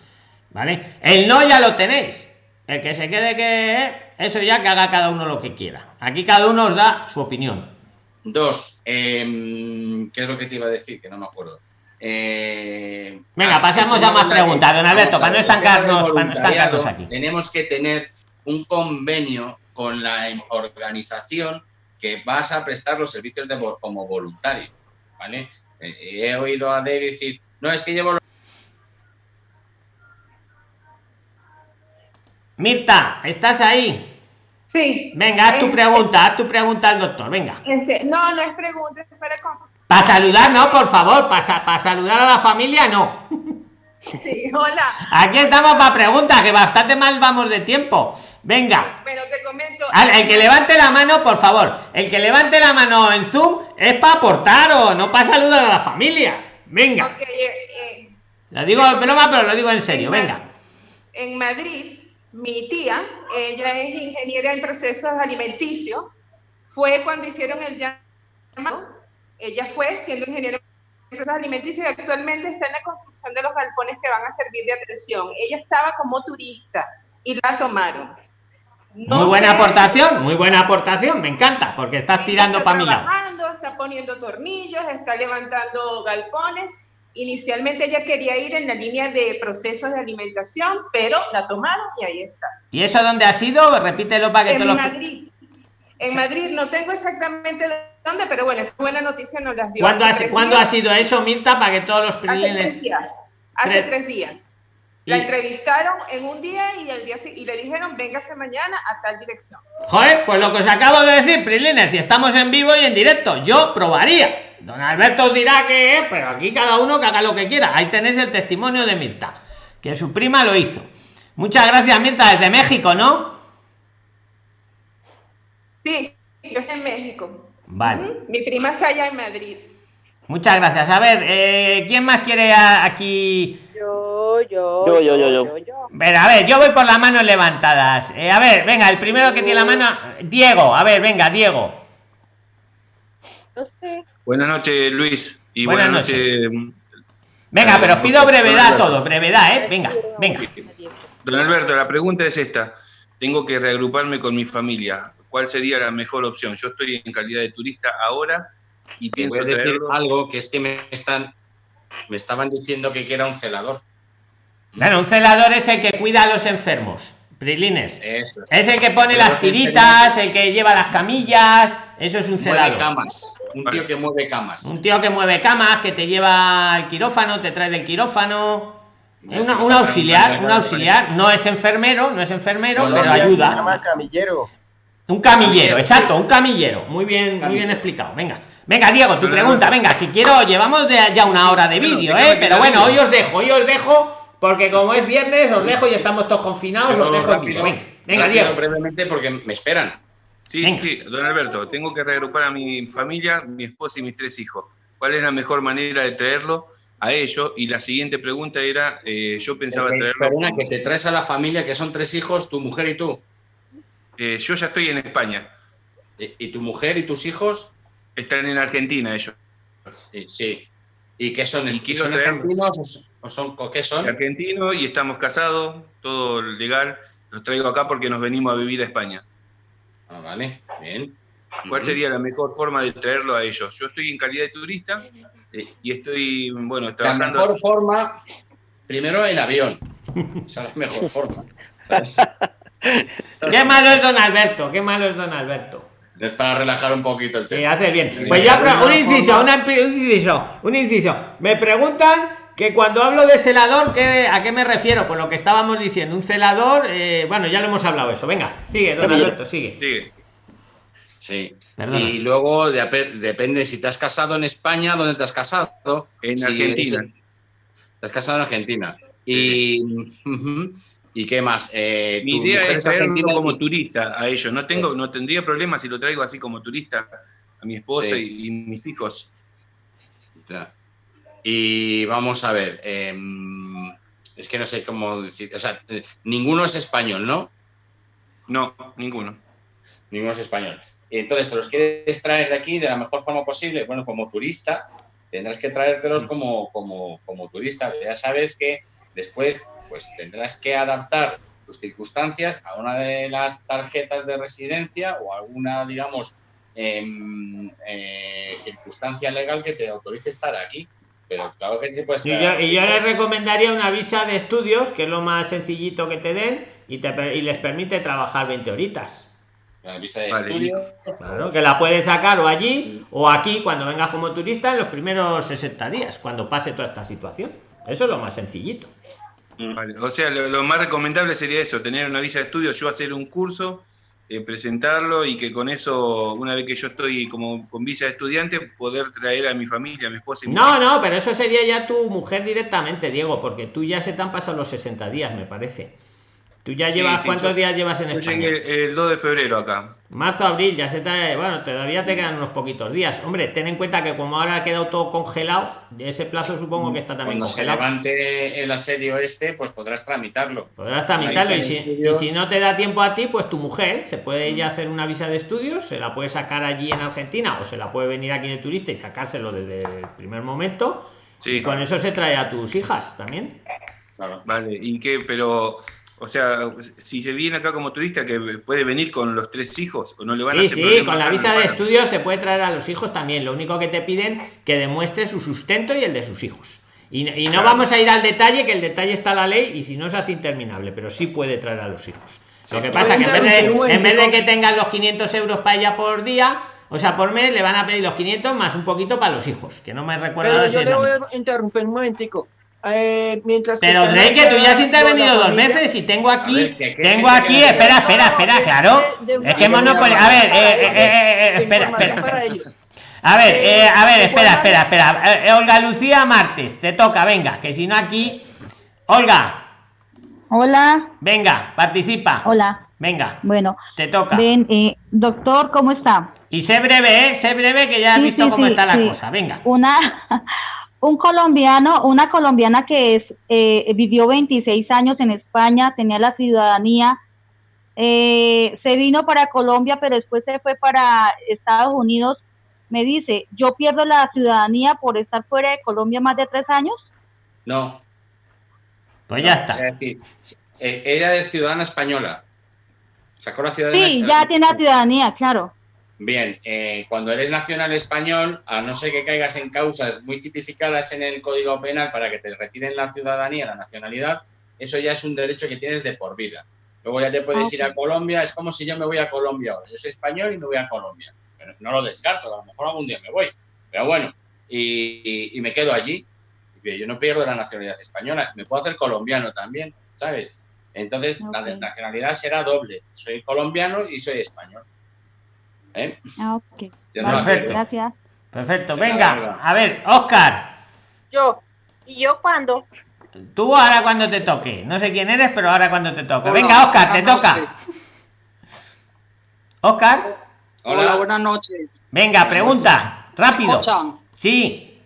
¿Vale? El no ya lo tenéis. El que se quede que eso ya que haga cada uno lo que quiera. Aquí cada uno os da su opinión.
Dos, em, ¿qué es lo que te iba a decir? Que no me acuerdo. Eh,
Venga,
ah,
pasamos
el
a
tema
más preguntas, don Alberto, para no estancarnos- para no estancarnos aquí.
Tenemos que tener un convenio con la organización que vas a prestar los servicios de, como voluntario. ¿vale? Eh, he oído a David decir, no, es que llevo los
Mirta, ¿estás ahí?
Sí.
Venga, haz tu
Este-
pregunta, haz tu pregunta al doctor, venga.
Este, no, no es pregunta, es para.
Para saludar, no, por favor, para saludar a la familia, no. [laughs]
Sí, [laughs] hola.
Aquí estamos para preguntas, que bastante mal vamos de tiempo. Venga,
Pero te comento.
Al- el que levante la mano, por favor, el que levante la mano en Zoom es para aportar o no para saludar a la familia. Venga,
eh, eh,
lo digo en broma, pero lo digo en serio,
en
venga.
En Madrid, mi tía, ella es ingeniera en procesos alimenticios, fue cuando hicieron el llamado. Ella fue siendo ingeniera en procesos alimenticios y actualmente está en la construcción de los galpones que van a servir de atención. Ella estaba como turista y la tomaron. No
Muy buena aportación, muy buena aportación, me encanta, porque estás
Ella
tirando
está
para mi lado.
trabajando, está poniendo tornillos, está levantando galpones. Inicialmente ella quería ir en la línea de procesos de alimentación, pero la tomaron y ahí está.
¿Y eso dónde ha sido? Repítelo para que te
En
lo...
Madrid. En Madrid no tengo exactamente pero bueno, esa buena noticia nos las dio.
¿Cuándo,
hace
¿cuándo ha sido eso, Mirta, para que todos los
Hace tres
prilines...
días. Hace
Tres-
días. La entrevistaron en un día y, el día, y le dijeron, véngase mañana a tal dirección.
Joder, pues lo que os acabo de decir, Prilines, si estamos en vivo y en directo, yo probaría. Don Alberto os dirá que, eh, pero aquí cada uno que haga lo que quiera. Ahí tenéis el testimonio de Mirta, que su prima lo hizo. Muchas gracias, Mirta, desde México, ¿no?
Sí, yo estoy en México.
Vale.
Mi prima está allá en Madrid.
Muchas gracias. A ver, eh, ¿quién más quiere a- aquí?
Yo, yo,
Yo, yo, yo, yo.
Ver, a ver, yo voy por las manos levantadas. Eh, a ver, venga, el primero que tiene la mano, Diego. A ver, venga, Diego.
No sé.
Buenas noches, Luis. Y
Buenas
buenas, noches,
Venga,
Eh,
pero os pido brevedad a todos, brevedad, ¿eh? Venga, venga.
don Alberto. La pregunta es esta. Tengo que reagruparme con mi familia. ¿Cuál sería la mejor opción? Yo estoy en calidad de turista ahora y
Te voy
pienso
a decir
traerlo.
algo que es que me están me estaban diciendo que era un celador.
Bueno, un celador es el que cuida a los enfermos. Prilines.
Eso es.
Es el que pone
Pero
las tiritas, el que lleva las camillas. Eso es un
Mueve
celador.
camas. Un tío que mueve camas.
Un tío que mueve camas, que te lleva al quirófano, te trae del quirófano. un auxiliar, un auxiliar, no es enfermero, no es enfermero, pero ayuda.
camillero.
Un camillero, exacto, un camillero. Muy bien, muy bien explicado. Venga, venga, Diego, tu pregunta, venga, que quiero, llevamos de ya una hora de vídeo, ¿eh? Pero bueno, hoy os dejo, hoy os dejo, porque como es viernes, os dejo y estamos todos confinados, os dejo
rápido, Venga, venga Diego. brevemente porque me esperan.
Sí, sí, don Alberto, tengo que reagrupar a mi familia, mi esposa y mis tres hijos. ¿Cuál es la mejor manera de traerlo? a ello. Y la siguiente pregunta era, eh, yo pensaba traerlo...
que te traes a la familia, que son tres hijos, tu mujer y tú.
Eh, yo ya estoy en España.
¿Y, tu mujer y tus hijos?
Están en Argentina ellos.
Sí. ¿Y qué son? ¿Son argentinos o son, qué son?
Argentino y estamos casados, todo legal. Los traigo acá porque nos venimos a vivir a España.
Ah, vale, bien.
¿Cuál sería la mejor forma de traerlo a ellos? Yo estoy en calidad de turista y estoy, bueno, trabajando...
La mejor forma, primero el avión. [laughs] Esa es la mejor forma. [laughs] [laughs]
Qué malo es don Alberto, qué malo es don Alberto.
Es para relajar un poquito el tema.
Sí, hace bien. Pues ya, un inciso, un inciso, un inciso. Me preguntan que cuando hablo de celador, ¿qué, ¿a qué me refiero? Por lo que estábamos diciendo, un celador, eh, bueno, ya lo hemos hablado eso. Venga, sigue, don Alberto, sigue.
Sigue.
Sí. Y luego depende si te has casado en España, ¿dónde te has casado?
En Argentina.
te has casado en Argentina. Y, ¿Y qué más?
Eh, Mi idea es traerlo como turista a ellos. No, tengo, no tendría problema si lo traigo así como turista a mi esposa y, mis hijos.
Y vamos a ver. Em, es que no sé cómo decir. O sea, eh, ninguno es español, ¿no?
No, ninguno.
Ninguno es español. Entonces, ¿te los quieres traer de aquí de la mejor forma posible? Bueno, como turista, tendrás que traértelos mm. como, como, como turista. Ya sabes que después pues tendrás que adaptar tus circunstancias a una de las tarjetas de residencia o alguna, digamos, em, eh, circunstancia legal que te autorice estar aquí. Pero claro que se puede
estar Y yo, les recomendaría una visa de estudios, que es lo más sencillito que te den, y, te, y les permite trabajar 20 horitas.
La visa de estudio.
Claro, que la puedes sacar o allí o aquí cuando vengas como turista en los primeros 60 días, cuando pase toda esta situación. Eso es lo más sencillito.
O sea, lo, más recomendable sería eso, tener una visa de estudio, yo hacer un curso, eh, presentarlo y que con eso, una vez que yo estoy como con visa de estudiante, poder traer a mi familia, a mi esposa y
No, no, pero eso sería ya tu mujer directamente, Diego, porque tú ya se te han pasado los 60 días, me parece. ¿Tú ya llevas cuántos días llevas en España?
el 2 de febrero acá.
Marzo, abril, ya se te. Bueno, todavía te quedan unos poquitos días. Hombre, ten en cuenta que como ahora ha quedado todo congelado, ese plazo supongo que está también
Cuando
congelado.
se levante el asedio este, pues podrás tramitarlo.
Podrás tramitarlo. Y si, no te da tiempo a ti, pues tu mujer se puede ir a hacer una visa de estudios, se la puede sacar allí en Argentina o se la puede venir aquí de turista y sacárselo desde el primer momento. Sí. Y con eso se trae a tus hijas también.
Claro. Vale, ¿y qué? Pero o sea, si se viene acá como turista, que puede venir con los tres hijos, o no le van a hacer
Sí, con la visa de estudio se puede traer a los hijos también. Lo único que te piden que demuestre su sustento y el de sus hijos. Y, no vamos a ir al detalle, que el detalle está la ley y si no se hace interminable, pero sí puede traer a los hijos. Lo que pasa es que en vez, de, que tengan los 500 euros para ella por día, o sea, por mes le van a pedir los 500 más un poquito para los hijos, que no me recuerda.
Pero yo le voy a interrumpir un momentico. Eh, mientras
pero Drake, que tú ya has intervenido dos veces y tengo aquí, tengo aquí, espera, espera, espera, claro. es que monopolio. A ver, eh, eh, espera, espera. A ver, a ver, espera, espera, espera. Olga Lucía Martes, te toca, venga, que si no aquí. Olga.
Hola.
Venga, participa.
Hola.
Venga.
Bueno.
Te toca.
Ven, doctor, ¿cómo está?
Y sé breve, ¿eh? Sé breve que ya has visto cómo está la cosa. Venga.
Una, un colombiano, una colombiana que es, eh, vivió 26 años en España, tenía la ciudadanía, eh, se vino para Colombia, pero después se fue para Estados Unidos. Me dice, ¿yo pierdo la ciudadanía por estar fuera de Colombia más de tres años?
No.
Pues ya está.
Eh, ella es ciudadana española.
Sacó la ciudadanía. Sí, ya tiene la ciudadanía, claro.
Bien, eh, cuando eres nacional español, a no ser que caigas en causas muy tipificadas en el Código Penal para que te retiren la ciudadanía, la nacionalidad, eso ya es un derecho que tienes de por vida. Luego ya te puedes ir a Colombia, es como si yo me voy a Colombia ahora. Yo soy español y me voy a Colombia. Pero no lo descarto, a lo mejor algún día me voy. Pero bueno, y, me quedo allí. Yo no pierdo la nacionalidad española, me puedo hacer colombiano también, ¿sabes? Entonces, la nacionalidad será doble. Soy colombiano y soy español. ¿Eh?
Ah, ok.
No
Perfecto.
gracias.
Perfecto, venga, a ver, Oscar,
Yo. ¿Y yo cuándo?
tú ahora cuando te toque. No sé quién eres, pero ahora cuando te toque.
Hola,
Venga, Oscar, te toca. Oscar,
Hola,
Hola.
buenas noches.
venga,
Buenas
pregunta,
¿Me
rápido. Sí,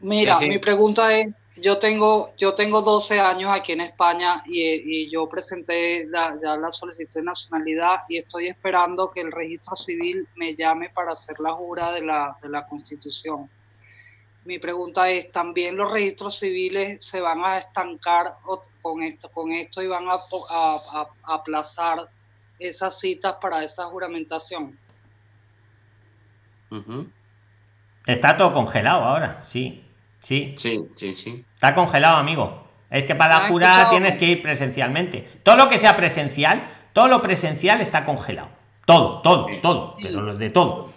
Mira,
Sí, sí.
mi pregunta es, yo tengo, yo tengo 12 años aquí en España y, y yo presenté la, ya la solicitud de nacionalidad y estoy esperando que el registro civil me llame para hacer la jura de la, de la Constitución. Mi pregunta es, ¿también los registros civiles se van a estancar con esto, con esto y van a, aplazar esas citas para esa juramentación?
Está todo congelado ahora, sí, sí.
Sí, sí, sí.
Está congelado, amigo. Es que para
¿Me
la
ha
jura
escuchado?
tienes que ir presencialmente. Todo lo que sea presencial, todo lo presencial está congelado. Todo, todo,
Sí.
todo, pero lo de todo.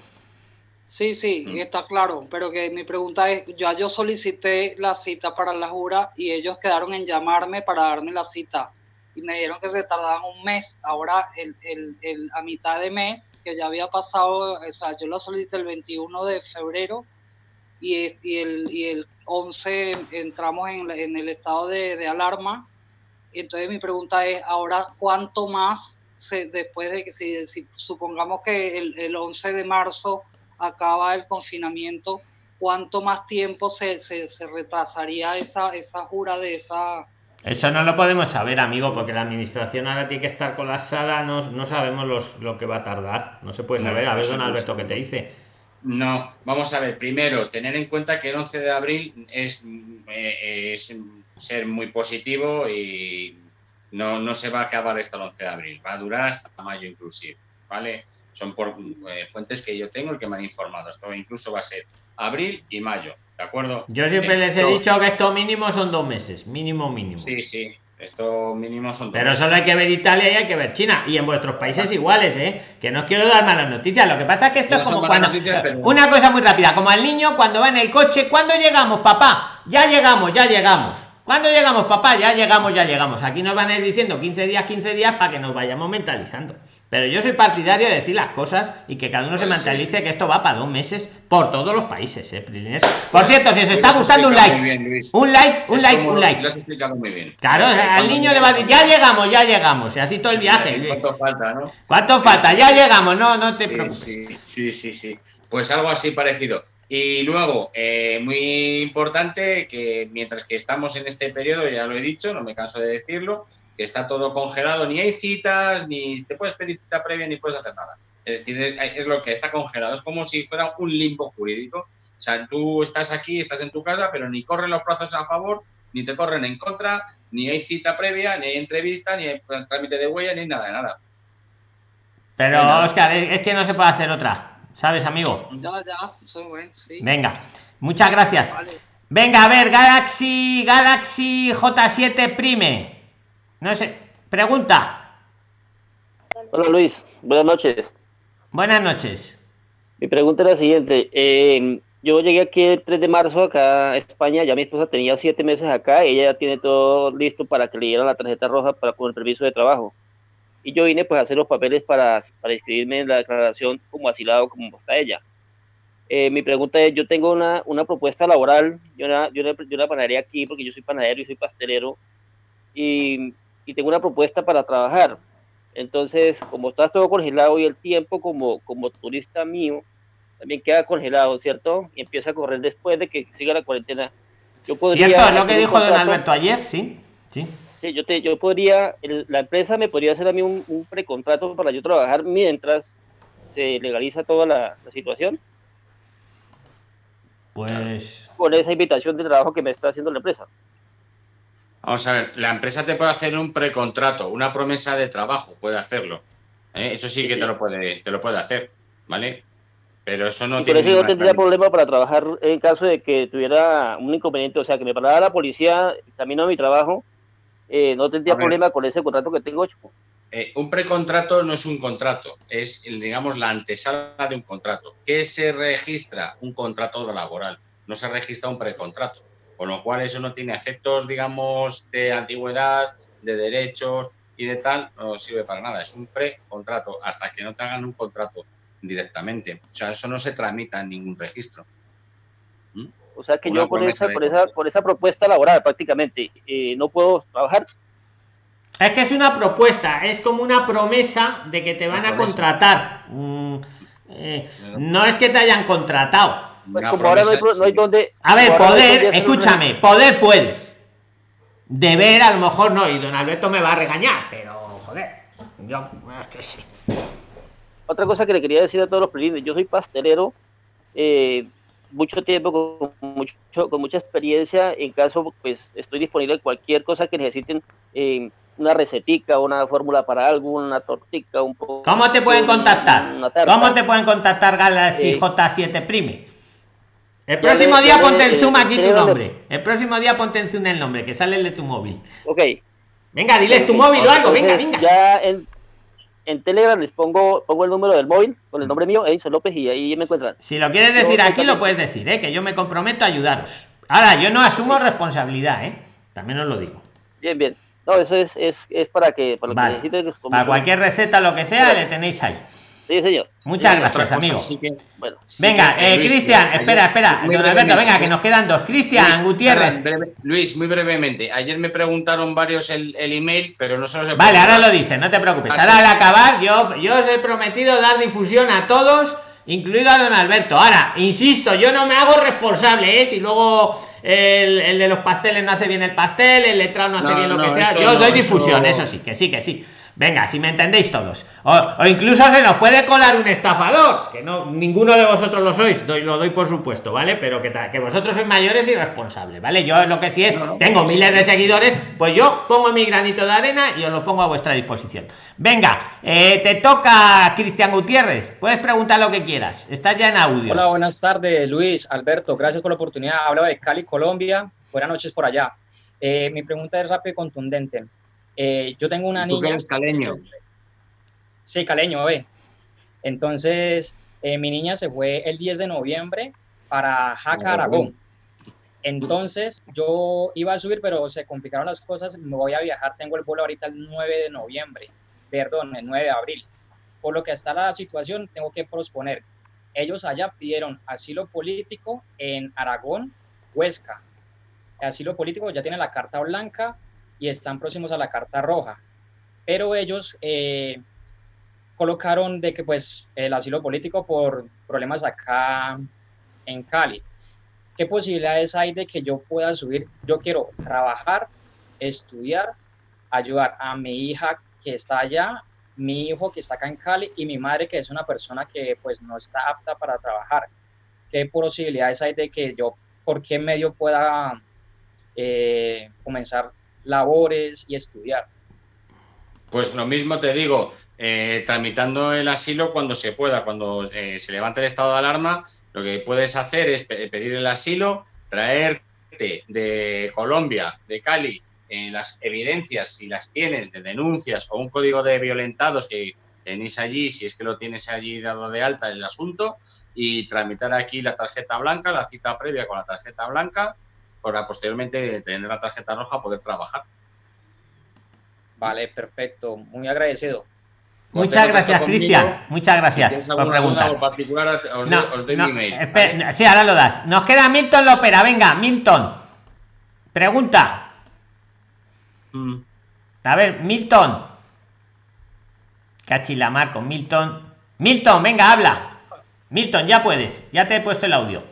Sí, sí,
Sí.
está claro, pero que mi pregunta es, ya yo solicité la cita para la jura y ellos quedaron en llamarme para darme la cita y me dijeron que se tardaban un mes. Ahora, el, el, el- a mitad de mes, que ya había pasado, o sea, yo la solicité el 21 de febrero y, y, el, y el 11 entramos en, la- en el estado de, de alarma. Entonces mi pregunta es, ahora, ¿cuánto más se, después de que si, si supongamos que el, el 11 de marzo acaba el confinamiento, ¿cuánto más tiempo se, se, se retrasaría esa, esa jura de esa...
Eso no lo podemos saber, amigo, porque la administración ahora tiene que estar colapsada, no, no sabemos los, lo que va a tardar. No se puede saber. A ver, don Alberto. ¿qué te dice?
No, vamos a ver, primero, tener en cuenta que el 11 de abril es, eh, es ser muy positivo y no, no se va a acabar hasta el 11 de abril, va a durar hasta mayo inclusive, ¿vale? Son por eh, fuentes que yo tengo y que me han informado, esto incluso va a ser abril y mayo, ¿de acuerdo?
Yo siempre
Eh,
les he dicho que esto mínimo son dos meses. Mínimo, mínimo.
Sí, sí, esto mínimo son
Pero solo hay que ver Italia y hay que ver China. Y en vuestros países iguales, ¿eh? Que no os quiero dar malas noticias. Lo que pasa es que esto
No
es como cuando.
noticias, pero-
Una cosa muy rápida. Como al niño cuando va en el coche. ¿Cuándo llegamos, papá? Ya llegamos, ya llegamos. ¿Cuándo llegamos, papá? Ya llegamos, ya llegamos. Aquí nos van a ir diciendo 15 días, 15 días para que nos vayamos mentalizando. Pero yo soy partidario de decir las cosas y que cada uno se
Pues
mentalice que esto va para dos meses por todos los países, ¿eh? Prilines? Por cierto, si os
pues
está gustando un like,
bien,
un like, un like, un like.
Lo has explicado muy bien.
Claro, al niño le va a decir, ya llegamos, ya llegamos. Y así todo el viaje. Luis.
¿Cuánto falta, no?
¿Cuánto
Sí,
falta?
sí,
ya llegamos, no, no te preocupes.
sí, sí, sí, sí. Pues algo así parecido. Y luego, eh, muy importante que mientras que estamos en este periodo, ya lo he dicho, no me canso de decirlo, que está todo congelado, ni hay citas, ni te puedes pedir cita previa, ni puedes hacer nada. Es decir, es, es lo que está congelado, es como si fuera un limbo jurídico. O sea, tú estás aquí, estás en tu casa, pero ni corren los plazos a favor, ni te corren en contra, ni hay cita previa, ni hay entrevista, ni hay trámite de huella, ni nada de nada.
Pero,
Venga.
Oscar, es que no se puede hacer otra. ¿Sabes, amigo?
Ya, ya, es bueno, sí.
Venga, muchas gracias.
Vale.
Venga, a ver, Galaxy, Galaxy J7 Prime. No sé, pregunta.
Hola Luis, buenas noches.
Buenas noches.
Mi pregunta es la siguiente. eh, yo llegué aquí el 3 de marzo acá a España, ya mi esposa tenía siete meses acá, ella ya tiene todo listo para que le dieran la tarjeta roja para con el permiso de trabajo. Y yo vine pues a hacer los papeles para, para inscribirme en la declaración como asilado como está ella. Eh, mi pregunta es, yo tengo una, una propuesta laboral, yo la, yo, yo la panadería aquí porque yo soy panadero y soy pastelero, y, y tengo una propuesta para trabajar. Entonces, como está todo congelado y el tiempo como, como turista mío también queda congelado, ¿cierto? Y empieza a correr después de que siga la cuarentena. Yo podría
¿Cierto? Es lo que dijo don Alberto ayer, sí. Sí.
Sí, yo, te, yo podría, el- la empresa me podría hacer a mí un, un precontrato para yo trabajar mientras se legaliza toda la, la situación
Pues.
con esa invitación de trabajo que me está haciendo la empresa.
Vamos a ver, la empresa te puede hacer un precontrato, una promesa de trabajo, puede hacerlo. ¿eh? Eso sí que te lo puede, te lo puede hacer, ¿vale? Pero eso no
y por
tiene
eso yo tendría problema para trabajar en caso de que tuviera un inconveniente, o sea, que me parara la policía camino a mi trabajo, eh, no tendría problema con ese contrato que tengo hecho.
Eh, un precontrato no es un contrato, es, el, digamos, la antesala de un contrato. ¿Qué se registra? Un contrato laboral. no se registra un precontrato. Con lo cual eso no tiene efectos, digamos, de antigüedad, de derechos y de tal, no sirve para nada. Es un precontrato hasta que no te hagan un contrato directamente. O sea, eso no se tramita en ningún registro.
O sea que yo con esa, por, esa, por esa propuesta laboral prácticamente eh, no puedo trabajar.
Es que es una propuesta, es como una promesa de que te van a contratar. Mm, eh, no es que te hayan contratado. Pues como ahora no hay, donde. A ver, poder, escúchame, poder puedes. Deber a lo mejor no, y don Alberto me va a regañar, pero joder, yo es que sí.
Otra cosa que le quería decir a todos los presentes, yo soy pastelero, eh, mucho tiempo, con, mucho, con mucha experiencia, en caso, pues estoy disponible cualquier cosa que necesiten, eh, una recetica, una fórmula para algo, una tortica, un poco...
¿Cómo te pueden contactar? ¿Cómo te pueden contactar Galaxy eh, J7 Prime? El próximo día ponte en Zoom aquí tu nombre. El próximo día ponte en Zoom el nombre, que sale el de tu móvil.
Ok.
Venga, diles tu móvil o algo, venga, venga.
Ya en, en Telegram les pongo, pongo el número del móvil con el nombre mío, Edison López, y ahí me encuentran.
Si lo quieres decir aquí, lo puedes decir, ¿eh? que yo me comprometo a ayudaros. Ahora, yo no asumo responsabilidad, ¿eh? también os lo digo.
Bien, bien. No, eso es, es, es para que, para,
lo que para cualquier receta, lo que sea, le tenéis ahí.
Sí, señor.
Muchas gracias, amigo. bueno, venga, eh, Cristian, espera, espera. Don Alberto, venga, que nos quedan dos. Cristian Gutiérrez.
Luis, muy brevemente. Ayer me preguntaron varios el, el email, pero no se los he
Vale, ahora lo dicen, no te preocupes. Ahora al acabar, yo, yo os he prometido dar difusión a todos, incluido a don Alberto. Ahora, insisto, yo no me hago responsable, ¿eh? Si luego el, el de los pasteles no hace bien el pastel, el letrado no hace bien lo que sea. Yo doy difusión, eso sí, que sí, que sí. Venga, si me entendéis todos. O, incluso se nos puede colar un estafador, que no ninguno de vosotros lo sois, doy, lo doy por supuesto, ¿vale? Pero que, que vosotros sois mayores y responsables, ¿vale? Yo lo que sí es, tengo miles de seguidores, pues yo pongo mi granito de arena y os lo pongo a vuestra disposición. Venga, eh, te toca Cristian Gutiérrez, puedes preguntar lo que quieras, estás ya en audio.
Hola, buenas tardes, Luis, Alberto, gracias por la oportunidad. Hablo de Cali, Colombia. Buenas noches por allá. Eh, mi pregunta es rápida y contundente. Eh, yo tengo una niña.
eres caleño?
Sí, caleño, ve. Entonces, eh, mi niña se fue el 10 de noviembre para Jaca, Aragón. Entonces, yo iba a subir, pero se complicaron las cosas. Me voy a viajar. Tengo el vuelo ahorita el 9 de noviembre. Perdón, el 9 de abril. Por lo que está la situación, tengo que posponer. Ellos allá pidieron asilo político en Aragón, Huesca. Asilo político ya tiene la carta blanca, y están próximos a la carta roja. Pero ellos eh, colocaron de que pues el asilo político por problemas acá en Cali. ¿Qué posibilidades hay de que yo pueda subir? Yo quiero trabajar, estudiar, ayudar a mi hija que está allá, mi hijo que está acá en Cali y mi madre que es una persona que pues no está apta para trabajar. ¿Qué posibilidades hay de que yo, por qué medio pueda eh, comenzar labores y estudiar.
Pues lo mismo te digo, eh, tramitando el asilo cuando se pueda, cuando eh, se levante el estado de alarma, lo que puedes hacer es pedir el asilo, traerte de Colombia, de Cali, eh, las evidencias, si las tienes, de denuncias o un código de violentados que tenéis allí, si es que lo tienes allí dado de alta el asunto, y tramitar aquí la tarjeta blanca, la cita previa con la tarjeta blanca, para posteriormente tener la tarjeta roja poder trabajar.
Vale, perfecto. Muy agradecido.
Muchas gracias, Cristian. Muchas gracias por preguntar.
particular, os, doy, mi
email. Sí, ahora lo das. Nos queda Milton Lopera. Venga, Milton. Pregunta. Mm. A ver, Milton. Cachila Marco, Milton. Milton, venga, habla. Milton, ya puedes. Ya te he puesto el audio.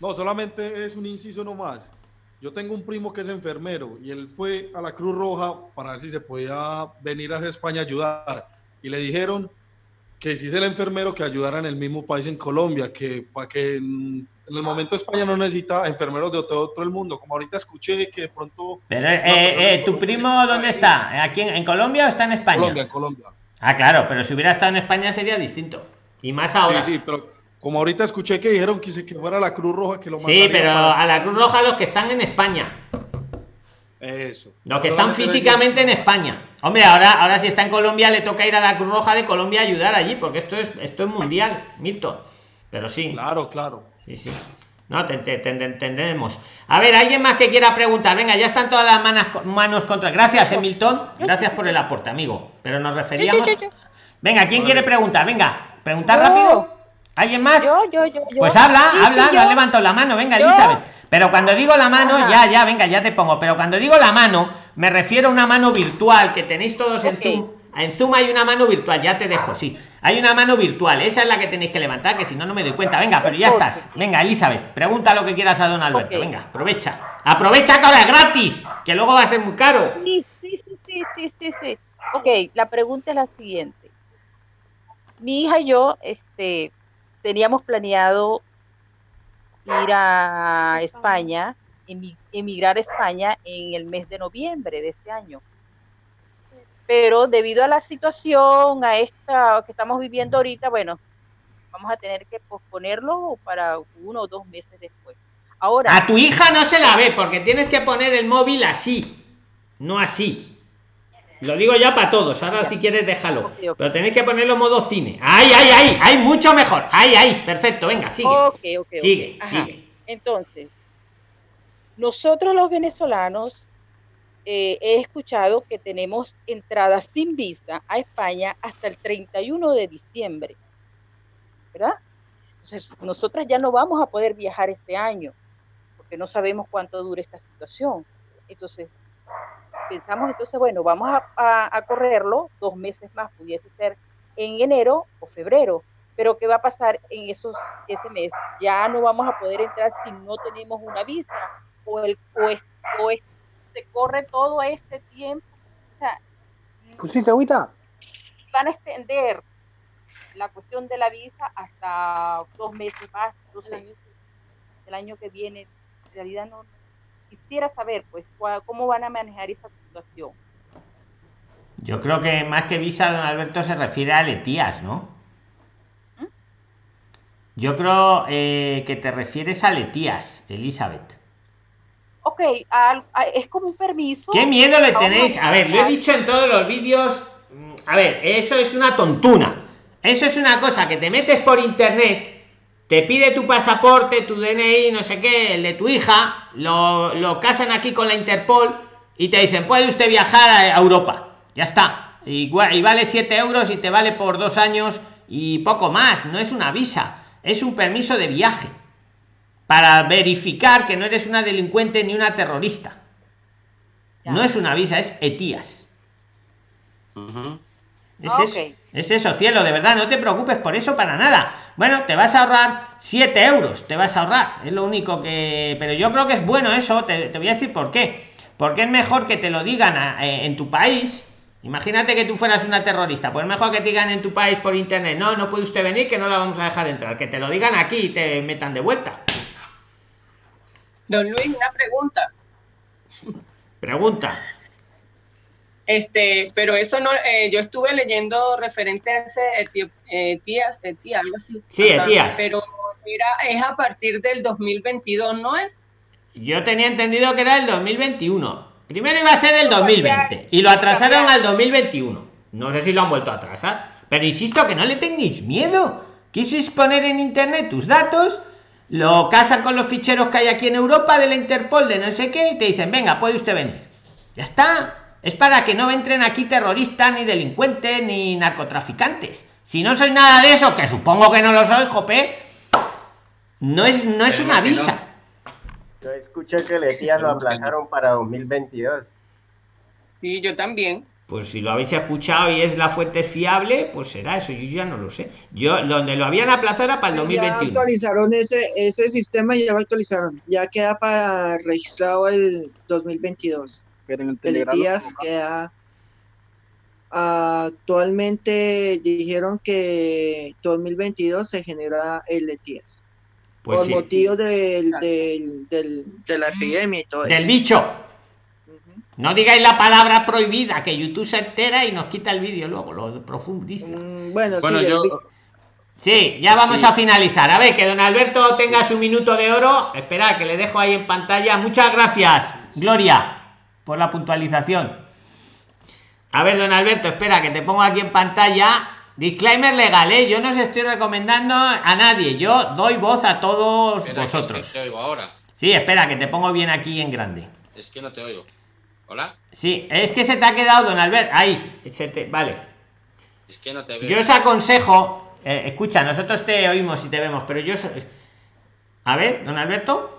No, solamente es un inciso nomás. Yo tengo un primo que es enfermero y él fue a la Cruz Roja para ver si se podía venir a España a ayudar. Y le dijeron que si es el enfermero que ayudara en el mismo país en Colombia, que para que en, el momento España no necesita enfermeros de todo, el mundo. Como ahorita escuché que de pronto...
Pero, eh, eh, ¿tu primo dónde está? ¿Aquí en, Colombia o está en España?
Colombia, en Colombia.
Ah, claro, pero si hubiera estado en España sería distinto. Y más ahora.
Sí, sí, pero como ahorita escuché que dijeron que, que fuera la Cruz Roja que lo
Sí, pero a la Cruz Roja los que están en España.
Eso.
Los que están físicamente en España. Hombre, ahora, ahora si está en Colombia le toca ir a la Cruz Roja de Colombia a ayudar allí, porque esto es, esto es mundial, Milton. Pero sí.
Claro, claro.
Sí, sí. No, te, te- te- te entendemos. A ver, alguien más que quiera preguntar. Venga, ya están todas las manos, manos contra. Gracias, Emilton. Gracias por el aporte, amigo. Pero nos referíamos. Venga, ¿quién quiere preguntar? Venga, preguntar rápido. ¿Alguien más?
Yo, yo, yo, yo.
Pues habla,
Sí, sí,
habla, no has levantado la mano, venga. Elizabeth. Pero cuando digo la mano,
Ajá.
ya, ya, venga, ya te pongo. Pero cuando digo la mano, me refiero a una mano virtual que tenéis todos en. Zoom. En Zoom hay una mano virtual, ya te dejo, sí. Hay una mano virtual, esa es la que tenéis que levantar, que si no, no me doy cuenta. Venga, pero ya estás. Venga, Elizabeth, pregunta lo que quieras a don Alberto. Venga, aprovecha. Aprovecha que ahora es gratis, que luego va a ser muy caro.
Sí, sí, sí, sí, sí, sí. Ok, la pregunta es la siguiente. Mi hija y yo, este, teníamos planeado ir a España, emi- emigrar a España en el mes de noviembre de este año. Pero debido a la situación, a esta que estamos viviendo ahorita, bueno, vamos a tener que posponerlo para uno o dos meses después. Ahora,
A tu hija no se la ve porque tienes que poner el móvil así, no así. Lo digo ya para todos, ahora si quieres déjalo. Pero tenéis que ponerlo modo cine. ¡Ay, ay, ay! ¡Ay, mucho mejor! ¡Ay, ay! Perfecto, venga, sigue.
Ok, ok, ok.
Sigue, sigue.
Entonces, nosotros los venezolanos eh, he escuchado que tenemos entradas sin visa a España hasta el 31 de diciembre, ¿verdad? Entonces, nosotras ya no vamos a poder viajar este año porque no sabemos cuánto dure esta situación. Entonces, pensamos entonces, bueno, vamos a, a- a correrlo dos meses más, pudiese ser en enero o febrero. Pero ¿qué va a pasar en esos ese mes? Ya no vamos a poder entrar si no tenemos una visa o el o, es- o es- se corre todo este tiempo. O sea,
¿Pusiste agüita?
van a extender la cuestión de la visa hasta dos meses más, no sé, el año que viene. En realidad no quisiera saber, pues, cómo van a manejar esa situación.
Yo creo que más que visa, don Alberto se refiere a Letías, ¿no? Yo creo eh, que te refieres a Letías, Elizabeth.
Ok, a- es como un permiso.
¿Qué miedo le tenéis? A ver, lo he dicho en todos los vídeos. mm, A ver, eso es una tontuna. Eso es una cosa que te metes por internet, te pide tu pasaporte, tu DNI, no sé qué, el de tu hija, lo, lo casan aquí con la Interpol y te dicen, puede usted viajar a Europa. Ya está. Y, vale 7 euros y te vale por dos años y poco más. No es una visa, es un permiso de viaje para verificar que no eres una delincuente ni una terrorista. No es una visa, es ETIAS. Es
Ah,
eso, es eso, cielo, de verdad, no te preocupes por eso para nada. Bueno, te vas a ahorrar 7 euros, te vas a ahorrar, es lo único que... Pero yo creo que es bueno eso, te, te voy a decir por qué. Porque es mejor que te lo digan a- eh, en tu país. Imagínate que tú fueras una terrorista, pues es mejor que te digan en tu país por internet, no, no puede usted venir, que no la vamos a dejar entrar. Que te lo digan aquí y te metan de vuelta.
Don Luis, una pregunta.
Pregunta.
Este, pero eso no, eh, yo estuve leyendo referente a ese Eti- Etías, Etía, algo así.
Sí, Etías.
Pero era, es a partir del 2022, ¿no es?
Yo tenía entendido que era el 2021. Primero iba a ser el 2020 y lo atrasaron al 2021. No sé si lo han vuelto a atrasar. Pero insisto que no le tengáis miedo. Quisierais poner en internet tus datos, lo casan con los ficheros que hay aquí en Europa de la Interpol, de no sé qué, y te dicen, venga, puede usted venir. Ya está. Es para que no entren aquí terroristas, ni delincuentes, ni narcotraficantes. Si no soy nada de eso, que supongo que no lo soy, Jope, no es, no es una visa.
Yo escuché que Letías lo aplazaron para 2022.
Sí, yo también.
Pues si lo habéis escuchado y es la fuente fiable, pues será eso. Yo ya no lo sé. Yo, donde lo habían aplazado era para el
Ya
2021.
actualizaron ese, ese sistema y ya lo actualizaron. Ya queda para registrado el 2022.
Pero en el
días queda. Actualmente dijeron que 2022 se genera el ETIAS.
Pues
por
sí.
motivos del, del, del- de la epidemia y todo
Del
eso.
bicho. No digáis la palabra prohibida, que YouTube se entera y nos quita el vídeo luego, lo profundiza.
Bueno,
Bueno,
sí,
yo,
Sí, ya vamos
Sí.
a finalizar. A ver, que don Alberto tenga su minuto de oro. Espera, que le dejo ahí en pantalla. Muchas gracias, Gloria, por la puntualización. A ver, don Alberto, espera, que te pongo aquí en pantalla disclaimer legal, ¿eh? Yo no os estoy recomendando a nadie. Yo doy voz a todos
Espera, que es que
vosotros.
te oigo ahora.
Sí, espera, que te pongo bien aquí en grande.
Es que no te oigo. ¿Hola?
Sí, es que se te ha quedado, don Albert. Ahí, se te- vale.
Es que no te veo.
Yo os aconsejo, eh, escucha, nosotros te oímos y te vemos, pero yo... A ver, don Alberto.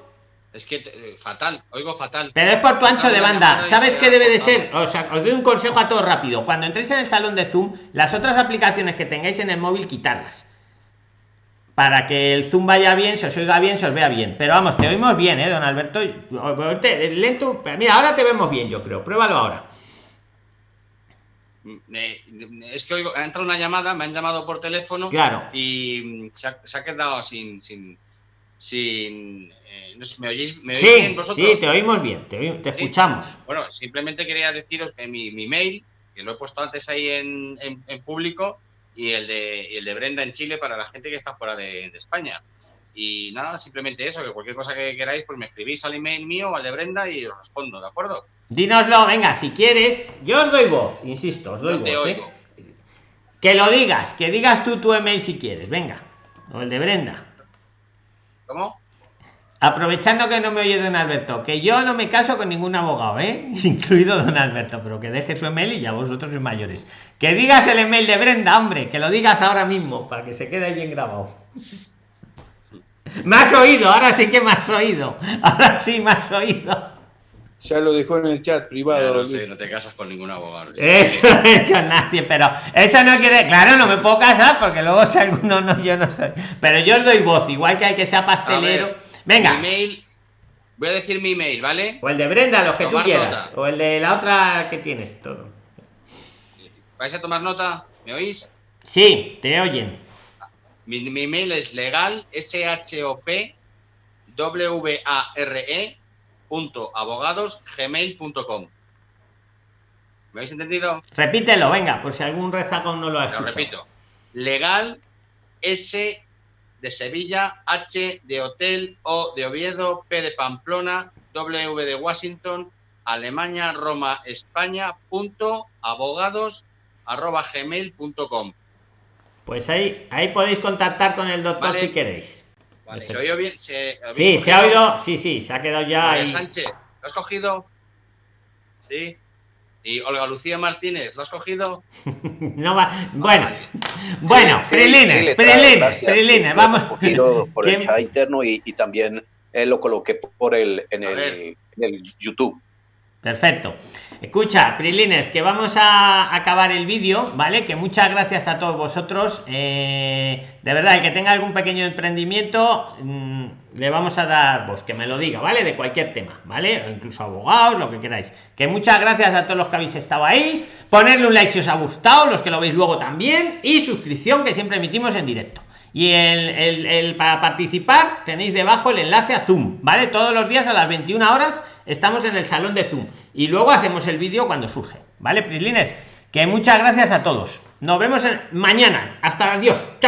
Es que eh, fatal, oigo fatal.
Pero es por tu ancho de banda. ¿Sabes qué debe de ser? O sea, os doy un consejo a todos rápido. Cuando entréis en el salón de Zoom, las otras aplicaciones que tengáis en el móvil, quitarlas. Para que el Zoom vaya bien, se os oiga bien, se os vea bien. Pero vamos, te oímos bien, ¿eh, don Alberto? Lento. pero Mira, ahora te vemos bien, yo creo. Pruébalo ahora.
Eh, es que oigo, ha entrado una llamada, me han llamado por teléfono
Claro.
y mm, se ha, se ha quedado sin. sin, sin eh, no sé, ¿Me oís, me oís
Sí,
bien vosotros?
sí, te oímos bien, te, oí- te
Sí.
escuchamos.
Bueno, simplemente quería deciros que mi, mi mail, que lo he puesto antes ahí en, en- en público, y el, de, y el de Brenda en Chile para la gente que está fuera de, de España. Y nada, simplemente eso, que cualquier cosa que queráis, pues me escribís al email mío o al de Brenda y os respondo, ¿de acuerdo?
Dínoslo, venga, si quieres. Yo os doy voz, insisto, os doy
No te
voz. ¿eh?
oigo.
Que lo digas, que digas tú tu email si quieres, venga. O el de Brenda.
¿Cómo?
Aprovechando que no me oye don Alberto, que yo no me caso con ningún abogado, ¿eh? [laughs] Incluido don Alberto, pero que deje su email y ya vosotros sois mayores. Que digas el email de Brenda, hombre, que lo digas ahora mismo, para que se quede bien grabado. [laughs] Me has oído, ahora sí que me has oído. Ahora sí me has oído.
Ya lo dejó en el chat
Ya
privado.
no sé, no te casas con ningún abogado. [laughs]
Eso es con nadie, pero eso no quiere. Claro, no me puedo casar porque luego si alguno no, yo no soy. Pero yo os doy voz, igual que hay que sea pastelero.
Ver,
Venga.
Mi email, voy a decir mi email, ¿vale?
O el de Brenda, los que
Tomar
tú quieras.
nota.
O el de la otra que tienes todo.
¿Vais a tomar nota? ¿Me oís?
Sí, te oyen.
Mi, mi email es legal, S-H-O-P, W-A-R-E, gmail.com. ¿Me habéis entendido?
Repítelo, venga, por si algún rezacón no lo ha
Lo
escuchado.
repito. Legal, S de Sevilla, H de Hotel, O de Oviedo, P de Pamplona, W de Washington, Alemania, Roma, España, punto abogados, arroba gmail.com.
Pues ahí, ahí podéis contactar con el doctor
Vale.
si queréis.
¿Se oye bien? ¿Se, habéis
Sí, se ha oído. Sí, sí, se ha quedado ya
María
ahí.
Sánchez, ¿lo has cogido? Sí. Y Olga Lucía Martínez, ¿lo has cogido? [laughs]
No va. Bueno, bueno,
Sí,
prilines,
sí,
prilines,
Lo
vamos.
hemos cogido por el
¿Quién-
chat interno y, y también eh, lo coloqué por el, en, el, en el YouTube.
Perfecto. Escucha, Prilines, que vamos a acabar el vídeo, ¿vale? Que muchas gracias a todos vosotros. Eh, de verdad, el que tenga algún pequeño emprendimiento, mm, le vamos a dar voz, que me lo diga, ¿vale? De cualquier tema, ¿vale? O incluso abogados, lo que queráis. Que muchas gracias a todos los que habéis estado ahí. Ponerle un like si os ha gustado, los que lo veis luego también. Y suscripción, que siempre emitimos en directo. Y para participar tenéis debajo el enlace a Zoom, ¿vale? Todos los días a las 21 horas estamos en el salón de Zoom. Y luego hacemos el vídeo cuando surge, ¿vale, Prislines? Que muchas gracias a todos. Nos vemos mañana. Hasta adiós. Chao.